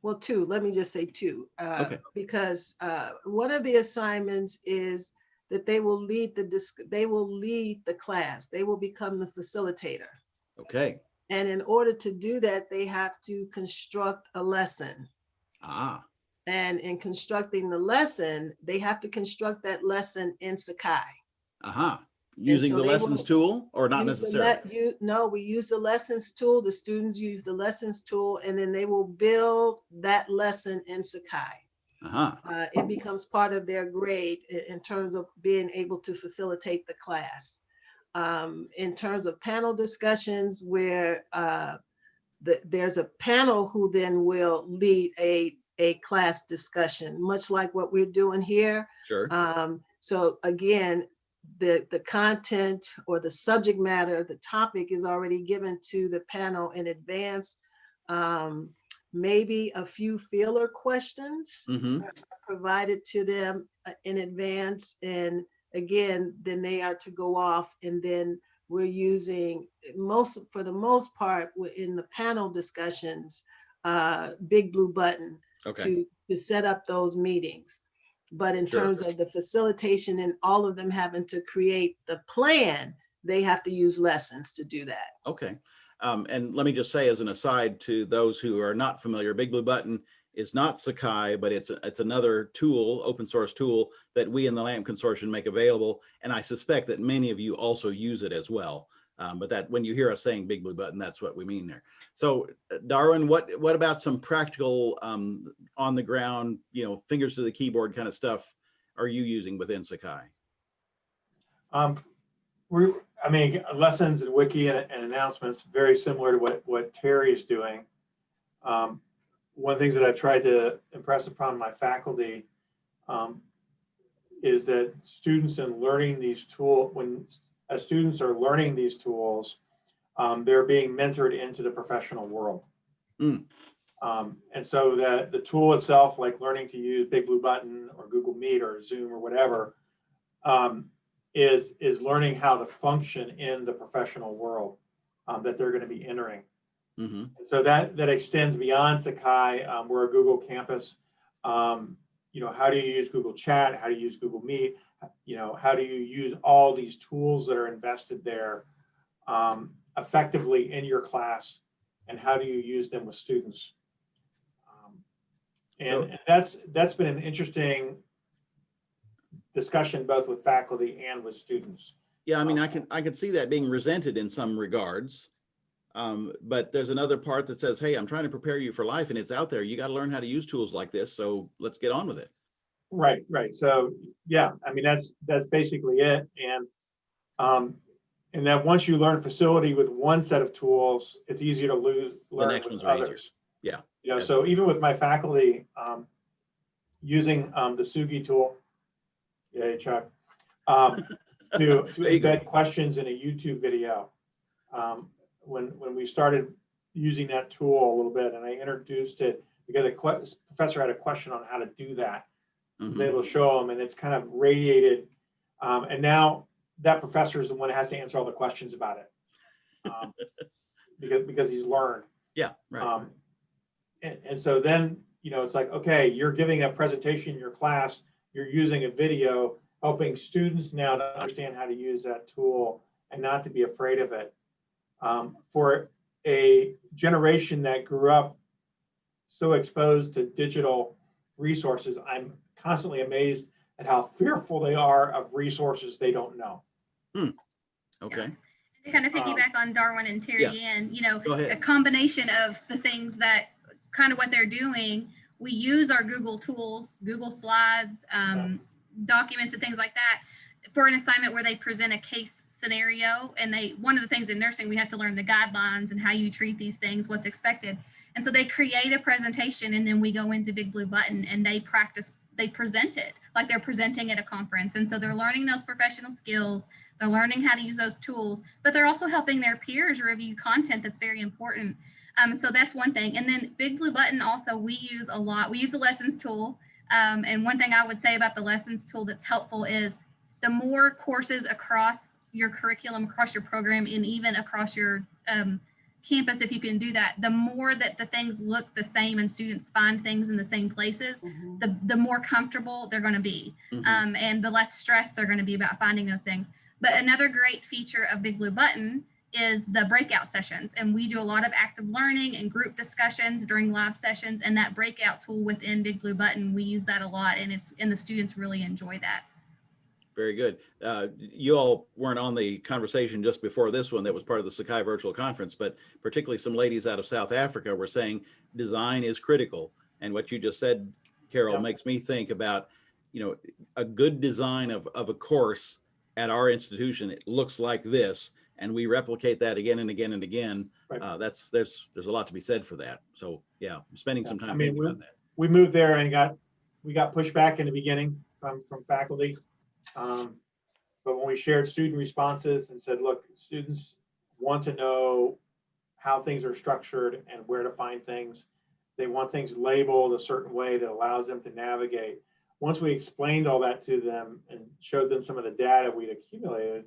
C: well, two, let me just say two. uh,
A: Okay.
C: Because uh, one of the assignments is that they will lead the, dis- they will lead the class. They will become the facilitator.
A: Okay.
C: And in order to do that, they have to construct a lesson.
A: Ah,
C: And in constructing the lesson, they have to construct that lesson in Sakai.
A: Uh-huh. Using
C: so
A: the lessons
C: will
A: tool or not
C: Use
A: necessarily?
C: You, no, we use the lessons tool, the students use the lessons tool, and then they will build that lesson in Sakai.
A: Uh-huh.
C: Uh, It becomes part of their grade in terms of being able to facilitate the class. Um, In terms of panel discussions where uh, the- there's a panel who then will lead a, a class discussion, much like what we're doing here.
A: Sure.
C: Um, so again, the, the content or the subject matter, the topic is already given to the panel in advance. Um, maybe a few feeler questions
A: Mm-hmm.
C: provided to them uh, in advance. And again, then they are to go off and then we're using most, for the most part, in the panel discussions, uh, big blue button
A: Okay.
C: to, to set up those meetings. But in
A: Sure.
C: terms of the facilitation and all of them having to create the plan, they have to use lessons to do that.
A: Okay. Um, and let me just say as an aside to those who are not familiar, Big Blue Button is not Sakai, but it's, a- it's another tool, open source tool that we in the LAMP consortium make available. And I suspect that many of you also use it as well. Um, but that when you hear us saying Big Blue Button, that's what we mean there. So uh, Darwin, what, what about some practical um, on the ground, you know, fingers to the keyboard kind of stuff are you using within Sakai?
E: Um, we, I mean, lessons and wiki and, and announcements, very similar to what, what Terry is doing. Um, one of the things that I've tried to impress upon my faculty um, is that students in learning these tools, when as students are learning these tools, um, they're being mentored into the professional world.
A: Mm.
E: Um, and so that the tool itself, like learning to use Big Blue Button or Google Meet or Zoom or whatever, um, is is learning how to function in the professional world um, that they're going to be entering.
A: hmm
E: So that that extends beyond Sakai. Um, we're a Google campus. Um, you know, how do you use Google Chat? How do you use Google Meet? You know, how do you use all these tools that are invested there um, effectively in your class? And how do you use them with students? Um, and,
A: So-
E: and that's that's been an interesting discussion both with faculty and with students.
A: Yeah, I mean, I can, I can see that being resented in some regards. Um, but there's another part that says, hey, I'm trying to prepare you for life and it's out there. You got to learn how to use tools like this. So let's get on with it.
E: Right, right. So, yeah, I mean, that's, that's basically it. And, um, and then once you learn facility with one set of tools, it's easier to lose, learn
A: next
E: with
A: ones are easier. Yeah.
E: You know,
A: Yeah.
E: so even with my faculty, um, using, um, the Sugi tool, yeah, Chuck, um, to, to
A: go.
E: embed questions in a YouTube video. Um, when, when we started using that tool a little bit and I introduced it because a professor had a question on how to do that able to show them and it's kind of radiated. Um, and now that professor is the one that has to answer all the questions about it. Um, because, because he's learned.
A: Yeah, right.
E: Um, and, and so then, you know, it's like, okay, you're giving a presentation in your class, you're using a video, helping students now to understand how to use that tool and not to be afraid of it. Um, for a generation that grew up so exposed to digital resources, I'm constantly amazed at how fearful they are of resources they don't know.
A: Okay,
D: To kind of
E: Um,
D: piggyback on Darwin and Terry Ann, you know,
A: go
D: a combination of the things that kind of what they're doing. We use our Google tools, Google Slides, um, documents and things like that for an assignment where they present a case scenario. And they, one of the things in nursing, we have to learn the guidelines and how you treat these things, what's expected. And so they create a presentation and then we go into Big Blue Button and they practice, they present it like they're presenting at a conference. And so they're learning those professional skills. They're learning how to use those tools, but they're also helping their peers review content that's very important. Um, so that's one thing. And then Big Blue Button also we use a lot. We use the lessons tool. Um, and one thing I would say about the lessons tool that's helpful is the more courses across your curriculum, across your program, and even across your um, campus, if you can do that, the more that the things look the same and students find things in the same places, the, the more comfortable they're going to be
A: Mhm.
D: um, and the less stressed they're going to be about finding those things. But another great feature of Big Blue Button is the breakout sessions. And we do a lot of active learning and group discussions during live sessions. And that breakout tool within Big Blue Button, we use that a lot and it's and the students really enjoy that.
A: Very good. Uh, you all weren't on the conversation just before this one that was part of the Sakai virtual conference, but particularly some ladies out of South Africa were saying design is critical. And what you just said, Carol,
E: Yeah.
A: makes me think about, you know, a good design of, of a course at our institution. It looks like this, and we replicate that again and again and again.
E: Right.
A: Uh, that's, there's, there's a lot to be said for that. So yeah, I'm spending some
E: Yeah, I
A: time
E: mean,
A: thinking
E: we-
A: about that.
E: we moved there and got, we got pushback in the beginning from, from faculty. Um, But when we shared student responses and said, look, students want to know how things are structured and where to find things. They want things labeled a certain way that allows them to navigate. Once we explained all that to them and showed them some of the data we'd accumulated,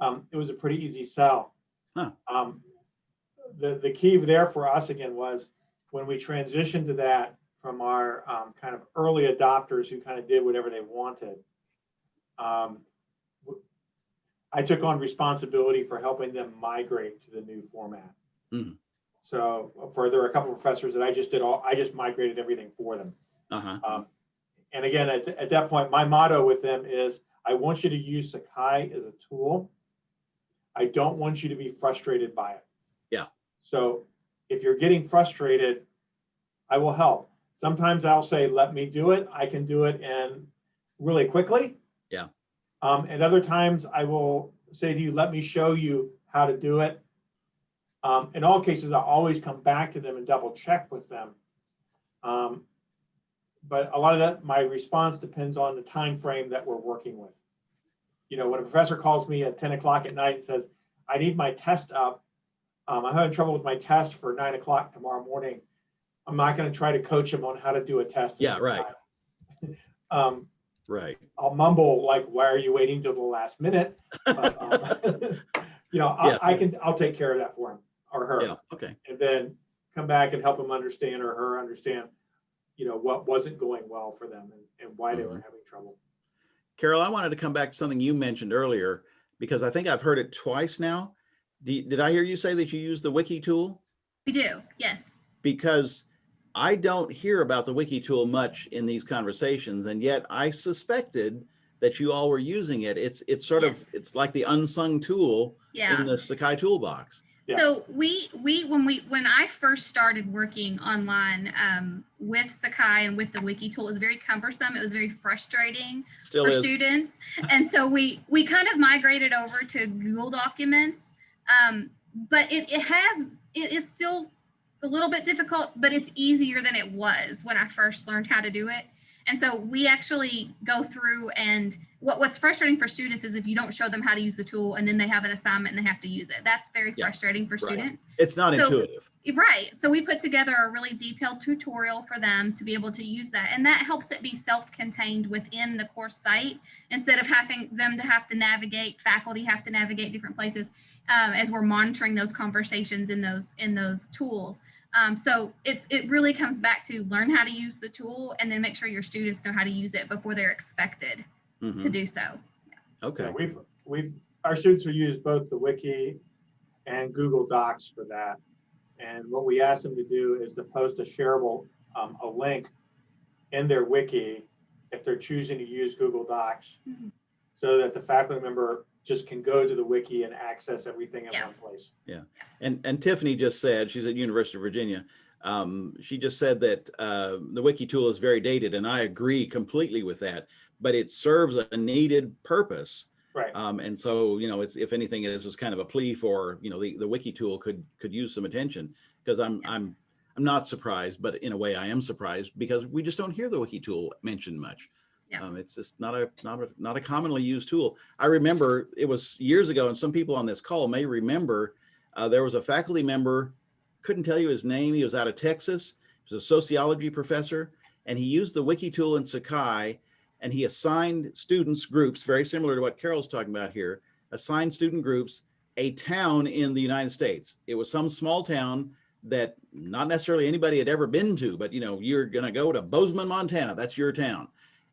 E: um, it was a pretty easy sell.
A: Huh.
E: Um, The, the key there for us again was when we transitioned to that from our um, kind of early adopters who kind of did whatever they wanted. Um, I took on responsibility for helping them migrate to the new format.
A: Mhm.
E: So for, there are a couple of professors that I just did all, I just migrated everything for them.
A: Uh-huh.
E: Um, And again, at, at that point, my motto with them is, I want you to use Sakai as a tool. I don't want you to be frustrated by it.
A: Yeah.
E: So if you're getting frustrated, I will help. Sometimes I'll say, let me do it. I can do it and really quickly. Um, and other times I will say to you, let me show you how to do it. Um, in all cases, I'll always come back to them and double check with them. Um, but a lot of that, my response depends on the time frame that we're working with. You know, when a professor calls me at 10 o'clock at night and says, I need my test up, um, I'm having trouble with my test for nine o'clock tomorrow morning. I'm not going to try to coach him on how to do a test.
A: Yeah, right.
E: Um,
A: Right.
E: I'll mumble like, why are you waiting till the last minute? But, um, You know,
A: Yes.
E: I, I can, I'll take care of that for him or her
A: Yeah. Okay.
E: and then come back and help them understand or her understand, you know, what wasn't going well for them and, and why they were
A: Mhm.
E: having trouble.
A: Carol, I wanted to come back to something you mentioned earlier because I think I've heard it twice now. Did, did I hear you say that you use the wiki tool?
D: We do, yes.
A: Because I don't hear about the wiki tool much in these conversations, and yet I suspected that you all were using it. It's it's sort of it's like the unsung tool
D: Yeah.
A: in the Sakai toolbox.
E: Yeah.
D: So we we when we when I first started working online um, with Sakai and with the wiki tool, it was very cumbersome. It was very frustrating
A: Still
D: for
A: is.
D: students, and so we we kind of migrated over to Google Documents. Um, but it it has it is still a little bit difficult, but it's easier than it was when I first learned how to do it. And so we actually go through and what, what's frustrating for students is if you don't show them how to use the tool and then they have an assignment and they have to use it. That's very
A: Yeah,
D: frustrating for
A: right.
D: students.
A: It's not
D: So-
A: intuitive.
D: Right. So we put together a really detailed tutorial for them to be able to use that. And that helps it be self-contained within the course site instead of having them to have to navigate, faculty have to navigate different places um, as we're monitoring those conversations in those in those tools. Um, so it's it really comes back to learn how to use the tool and then make sure your students know how to use it before they're expected to
A: Mhm.
D: do so.
A: Okay.
E: Yeah, we've, we've, our students will use both the wiki and Google Docs for that. And what we ask them to do is to post a shareable, um, a link in their wiki if they're choosing to use Google Docs.
D: Mhm.
E: So that the faculty member just can go to the wiki and access everything in
D: Yeah.
E: one place. Yeah.
A: And and Tiffany just said she's at University of Virginia. Um, she just said that uh, the wiki tool is very dated, and I agree completely with that. But it serves a needed purpose,
E: Right.
A: um, and so you know, it's if anything, this is kind of a plea for you know the the wiki tool could could use some attention because I'm. I'm I'm not surprised, but in a way I am surprised because we just don't hear the wiki tool mentioned much.
D: Yeah.
A: Um, it's just not a not a not a commonly used tool. I remember it was years ago, and some people on this call may remember uh, there was a faculty member, couldn't tell you his name. He was out of Texas. He was a sociology professor, and he used the wiki tool in Sakai, and he assigned students groups very similar to what Carol's talking about here. Assigned student groups a town in the United States. It was some small town that not necessarily anybody had ever been to, but you know, you're going to go to Bozeman, Montana. That's your town.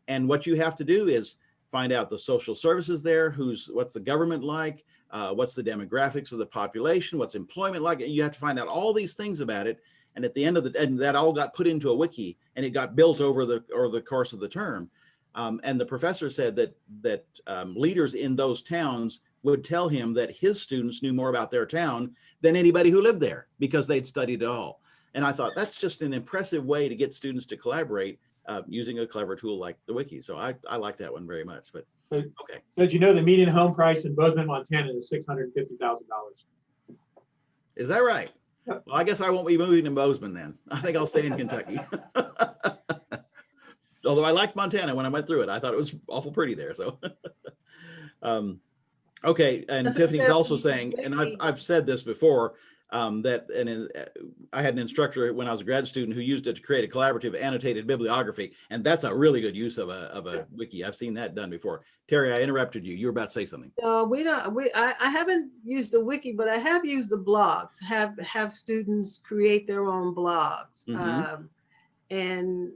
A: And what you have to do is find out the social services there, who's what's the government like, uh, what's the demographics of the population, what's employment like. You have to find out all these things about it. And at the end of the, and that all got put into a wiki and it got built over the, or the course of the term. Um, and the professor said that, that um, leaders in those towns would tell him that his students knew more about their town than anybody who lived there because they'd studied it all. And I thought that's just an impressive way to get students to collaborate uh, using a clever tool like the wiki. So I, I like that one very much, but okay.
E: So did you know the median home price in Bozeman, Montana is six hundred and fifty thousand dollars?
A: Is that right? Well, I guess I won't be moving to Bozeman then. I think I'll stay in Kentucky. Although I liked Montana when I went through it. I thought it was awful pretty there, so. um, Okay, and
C: That's
A: Tiffany's
C: except
A: also saying, and I've, I've said this before, um, that, and in- uh, I had an instructor when I was a grad student who used it to create a collaborative annotated bibliography, and that's a really good use of a, of a wiki. I've seen that done before. Terry, I interrupted you. You were about to say something.
C: No, we don't, we, I, I haven't used the wiki, but I have used the blogs, have, have students create their own blogs.
A: Mhm.
C: Um, And,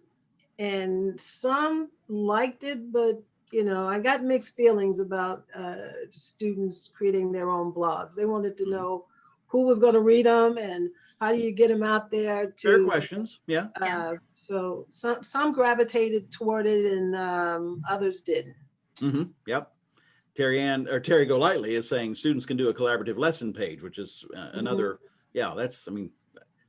C: and some liked it, but, you know, I got mixed feelings about uh, students creating their own blogs. They wanted to
A: Mhm.
C: know who was going to read them and how do you get them out there
A: Fair
C: to
A: questions. Yeah.
D: Yeah.
C: uh, so some some gravitated toward it and um, others didn't.
A: Mm -hmm. Yep. Terry Ann or Terry Golightly is saying students can do a collaborative lesson page, which is uh, another, yeah, that's, I mean,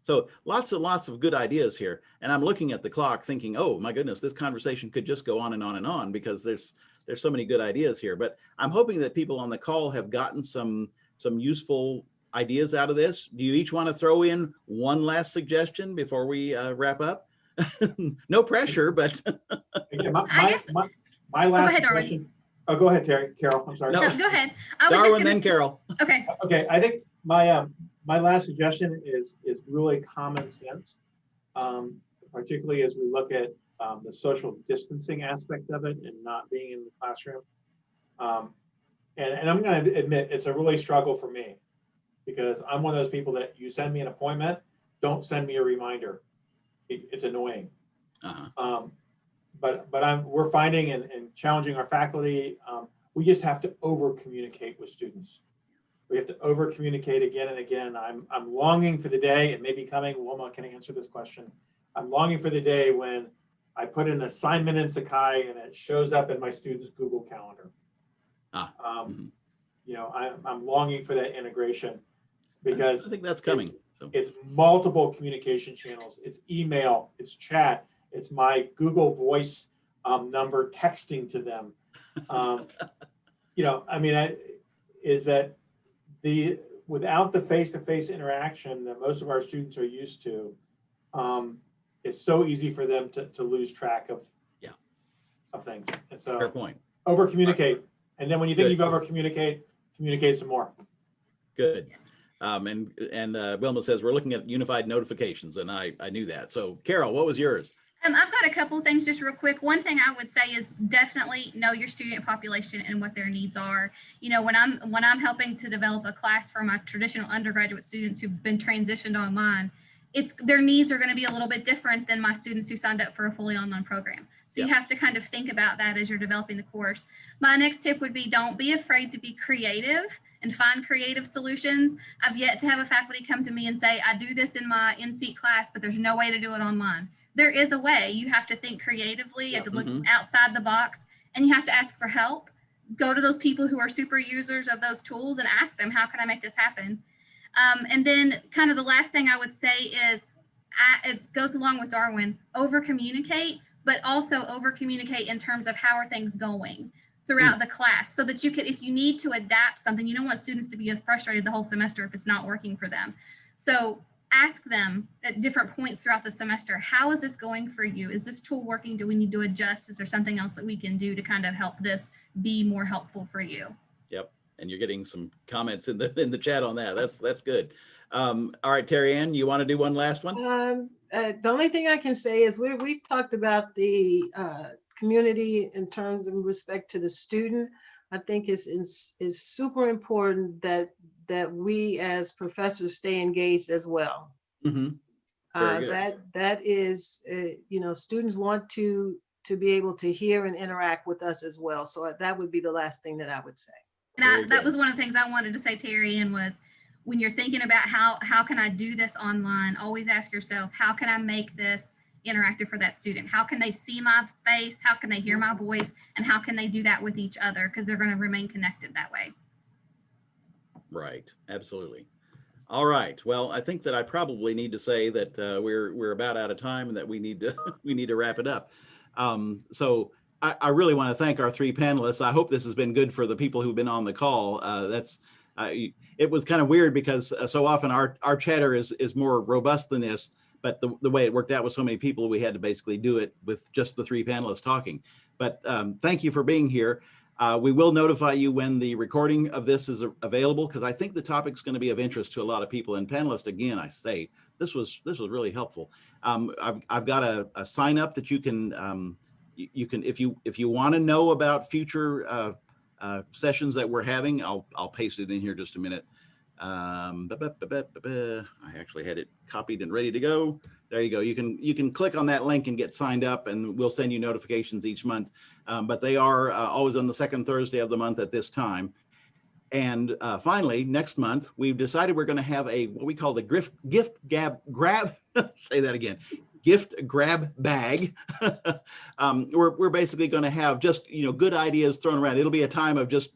A: so lots and lots of good ideas here. And I'm looking at the clock thinking, oh my goodness, this conversation could just go on and on and on because there's, there's so many good ideas here. But I'm hoping that people on the call have gotten some, some useful ideas out of this. Do you each want to throw in one last suggestion before we uh, wrap up? No pressure, but
E: Again, my,
D: I
E: my,
D: guess-
E: my, my last
D: ahead, Darwin.
E: question. Oh, go ahead, Terry, Carol, I'm sorry.
A: No.
D: No, go ahead. I was
A: Darwin,
D: just
A: then
D: gonna,
A: Carol.
D: okay,
E: Okay, I think my, um, my last suggestion is, is really common sense. Um, particularly as we look at, um, the social distancing aspect of it and not being in the classroom. Um, and, and I'm gonna admit, it's a really struggle for me. Because I'm one of those people that you send me an appointment, don't send me a reminder. It- it's annoying.
A: Uh-huh.
E: Um, but, but I'm, we're finding and, and challenging our faculty, um, we just have to over communicate with students. We have to over communicate again and again. I'm, I'm longing for the day, it may be coming, Wilma can answer this question. I'm longing for the day when I put an assignment in Sakai and it shows up in my student's Google Calendar.
A: Ah,
E: Um,
A: mhm.
E: you know, I'm, I'm longing for that integration because I
A: think that's coming. So,
E: it's multiple communication channels. It's email, it's chat, it's my Google Voice um, number texting to them. Um, you know, I mean, I, is that the without the face-to-face interaction that most of our students are used to, um, it's so easy for them to, to lose track of
A: Yeah.
E: of things. And
A: fair
E: so
A: point.
E: over communicate, and then when you think
A: Good.
E: you've over communicate, communicate some more.
A: Good. Um, and, and, uh, Wilma says we're looking at unified notifications and I, I knew that. So Carol, what was yours?
D: Um, I've got a couple things just real quick. One thing I would say is definitely know your student population and what their needs are. You know, when I'm when I'm helping to develop a class for my traditional undergraduate students who've been transitioned online, it's their needs are going to be a little bit different than my students who signed up for a fully online program. So you have to kind of think about that as you're developing the course. My next tip would be don't be afraid to be creative and find creative solutions. I've yet to have a faculty come to me and say, I do this in my in-seat class, but there's no way to do it online there is a way. You have to think creatively, you have to look
A: Mhm.
D: outside the box, and you have to ask for help. Go to those people who are super users of those tools and ask them, how can I make this happen? Um, and then kind of the last thing I would say is, I, it goes along with Darwin, over communicate, but also over communicate in terms of how are things going throughout the class so that you could, if you need to adapt something, you don't want students to be frustrated the whole semester if it's not working for them. So ask them at different points throughout the semester, how is this going for you? Is this tool working? Do we need to adjust? Is there something else that we can do to kind of help this be more helpful for you?
A: Yep. And you're getting some comments in the, in the chat on that. That's, that's good. Um, all right, Terry Ann, you want to do one last one?
C: Um, uh, the only thing I can say is we, we've talked about the, uh, community in terms of respect to the student. I think it's, is, is super important that, that we as professors stay engaged as well.
A: hmm Very
C: Uh,
A: good.
C: that, that is, uh, you know, students want to, to be able to hear and interact with us as well. So that would be the last thing that I would say.
D: And I, that was one of the things I wanted to say, Terry, and was when you're thinking about how, how can I do this online, always ask yourself, how can I make this interactive for that student? How can they see my face? How can they hear my voice? And how can they do that with each other? Because they're going to remain connected that way.
A: Right, absolutely. All right. Well, I think that I probably need to say that uh, we're we're about out of time and that we need to we need to wrap it up. Um, so I, I really want to thank our three panelists. I hope this has been good for the people who've been on the call. Uh, that's uh, it was kind of weird because uh, so often our our chatter is is more robust than this, but the, the way it worked out with so many people, we had to basically do it with just the three panelists talking. But um, thank you for being here. Uh, we will notify you when the recording of this is available because I think the topic's going to be of interest to a lot of people. And panelists, again, I say this was this was really helpful. Um, I've I've got a, a sign up that you can um, you, you can if you if you want to know about future uh, uh, sessions that we're having, I'll I'll paste it in here just a minute. Um, ba- ba- ba. I actually had it copied and ready to go. There you go. You can you can click on that link and get signed up, and we'll send you notifications each month um, but they are uh, always on the second Thursday of the month at this time. And uh, finally, next month, we've decided we're going to have a what we call the gift gift gab grab. say that again. Gift grab bag. um, we're we're basically going to have just you know good ideas thrown around. It'll be a time of just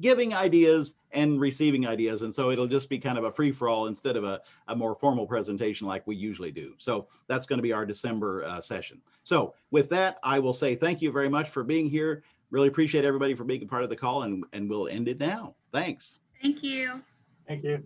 A: giving ideas and receiving ideas, and so it'll just be kind of a free for all instead of a, a more formal presentation like we usually do. So that's going to be our December uh, session. So with that, I will say thank you very much for being here. Really appreciate everybody for being a part of the call, and and we'll end it now. Thanks.
D: Thank you.
E: Thank you.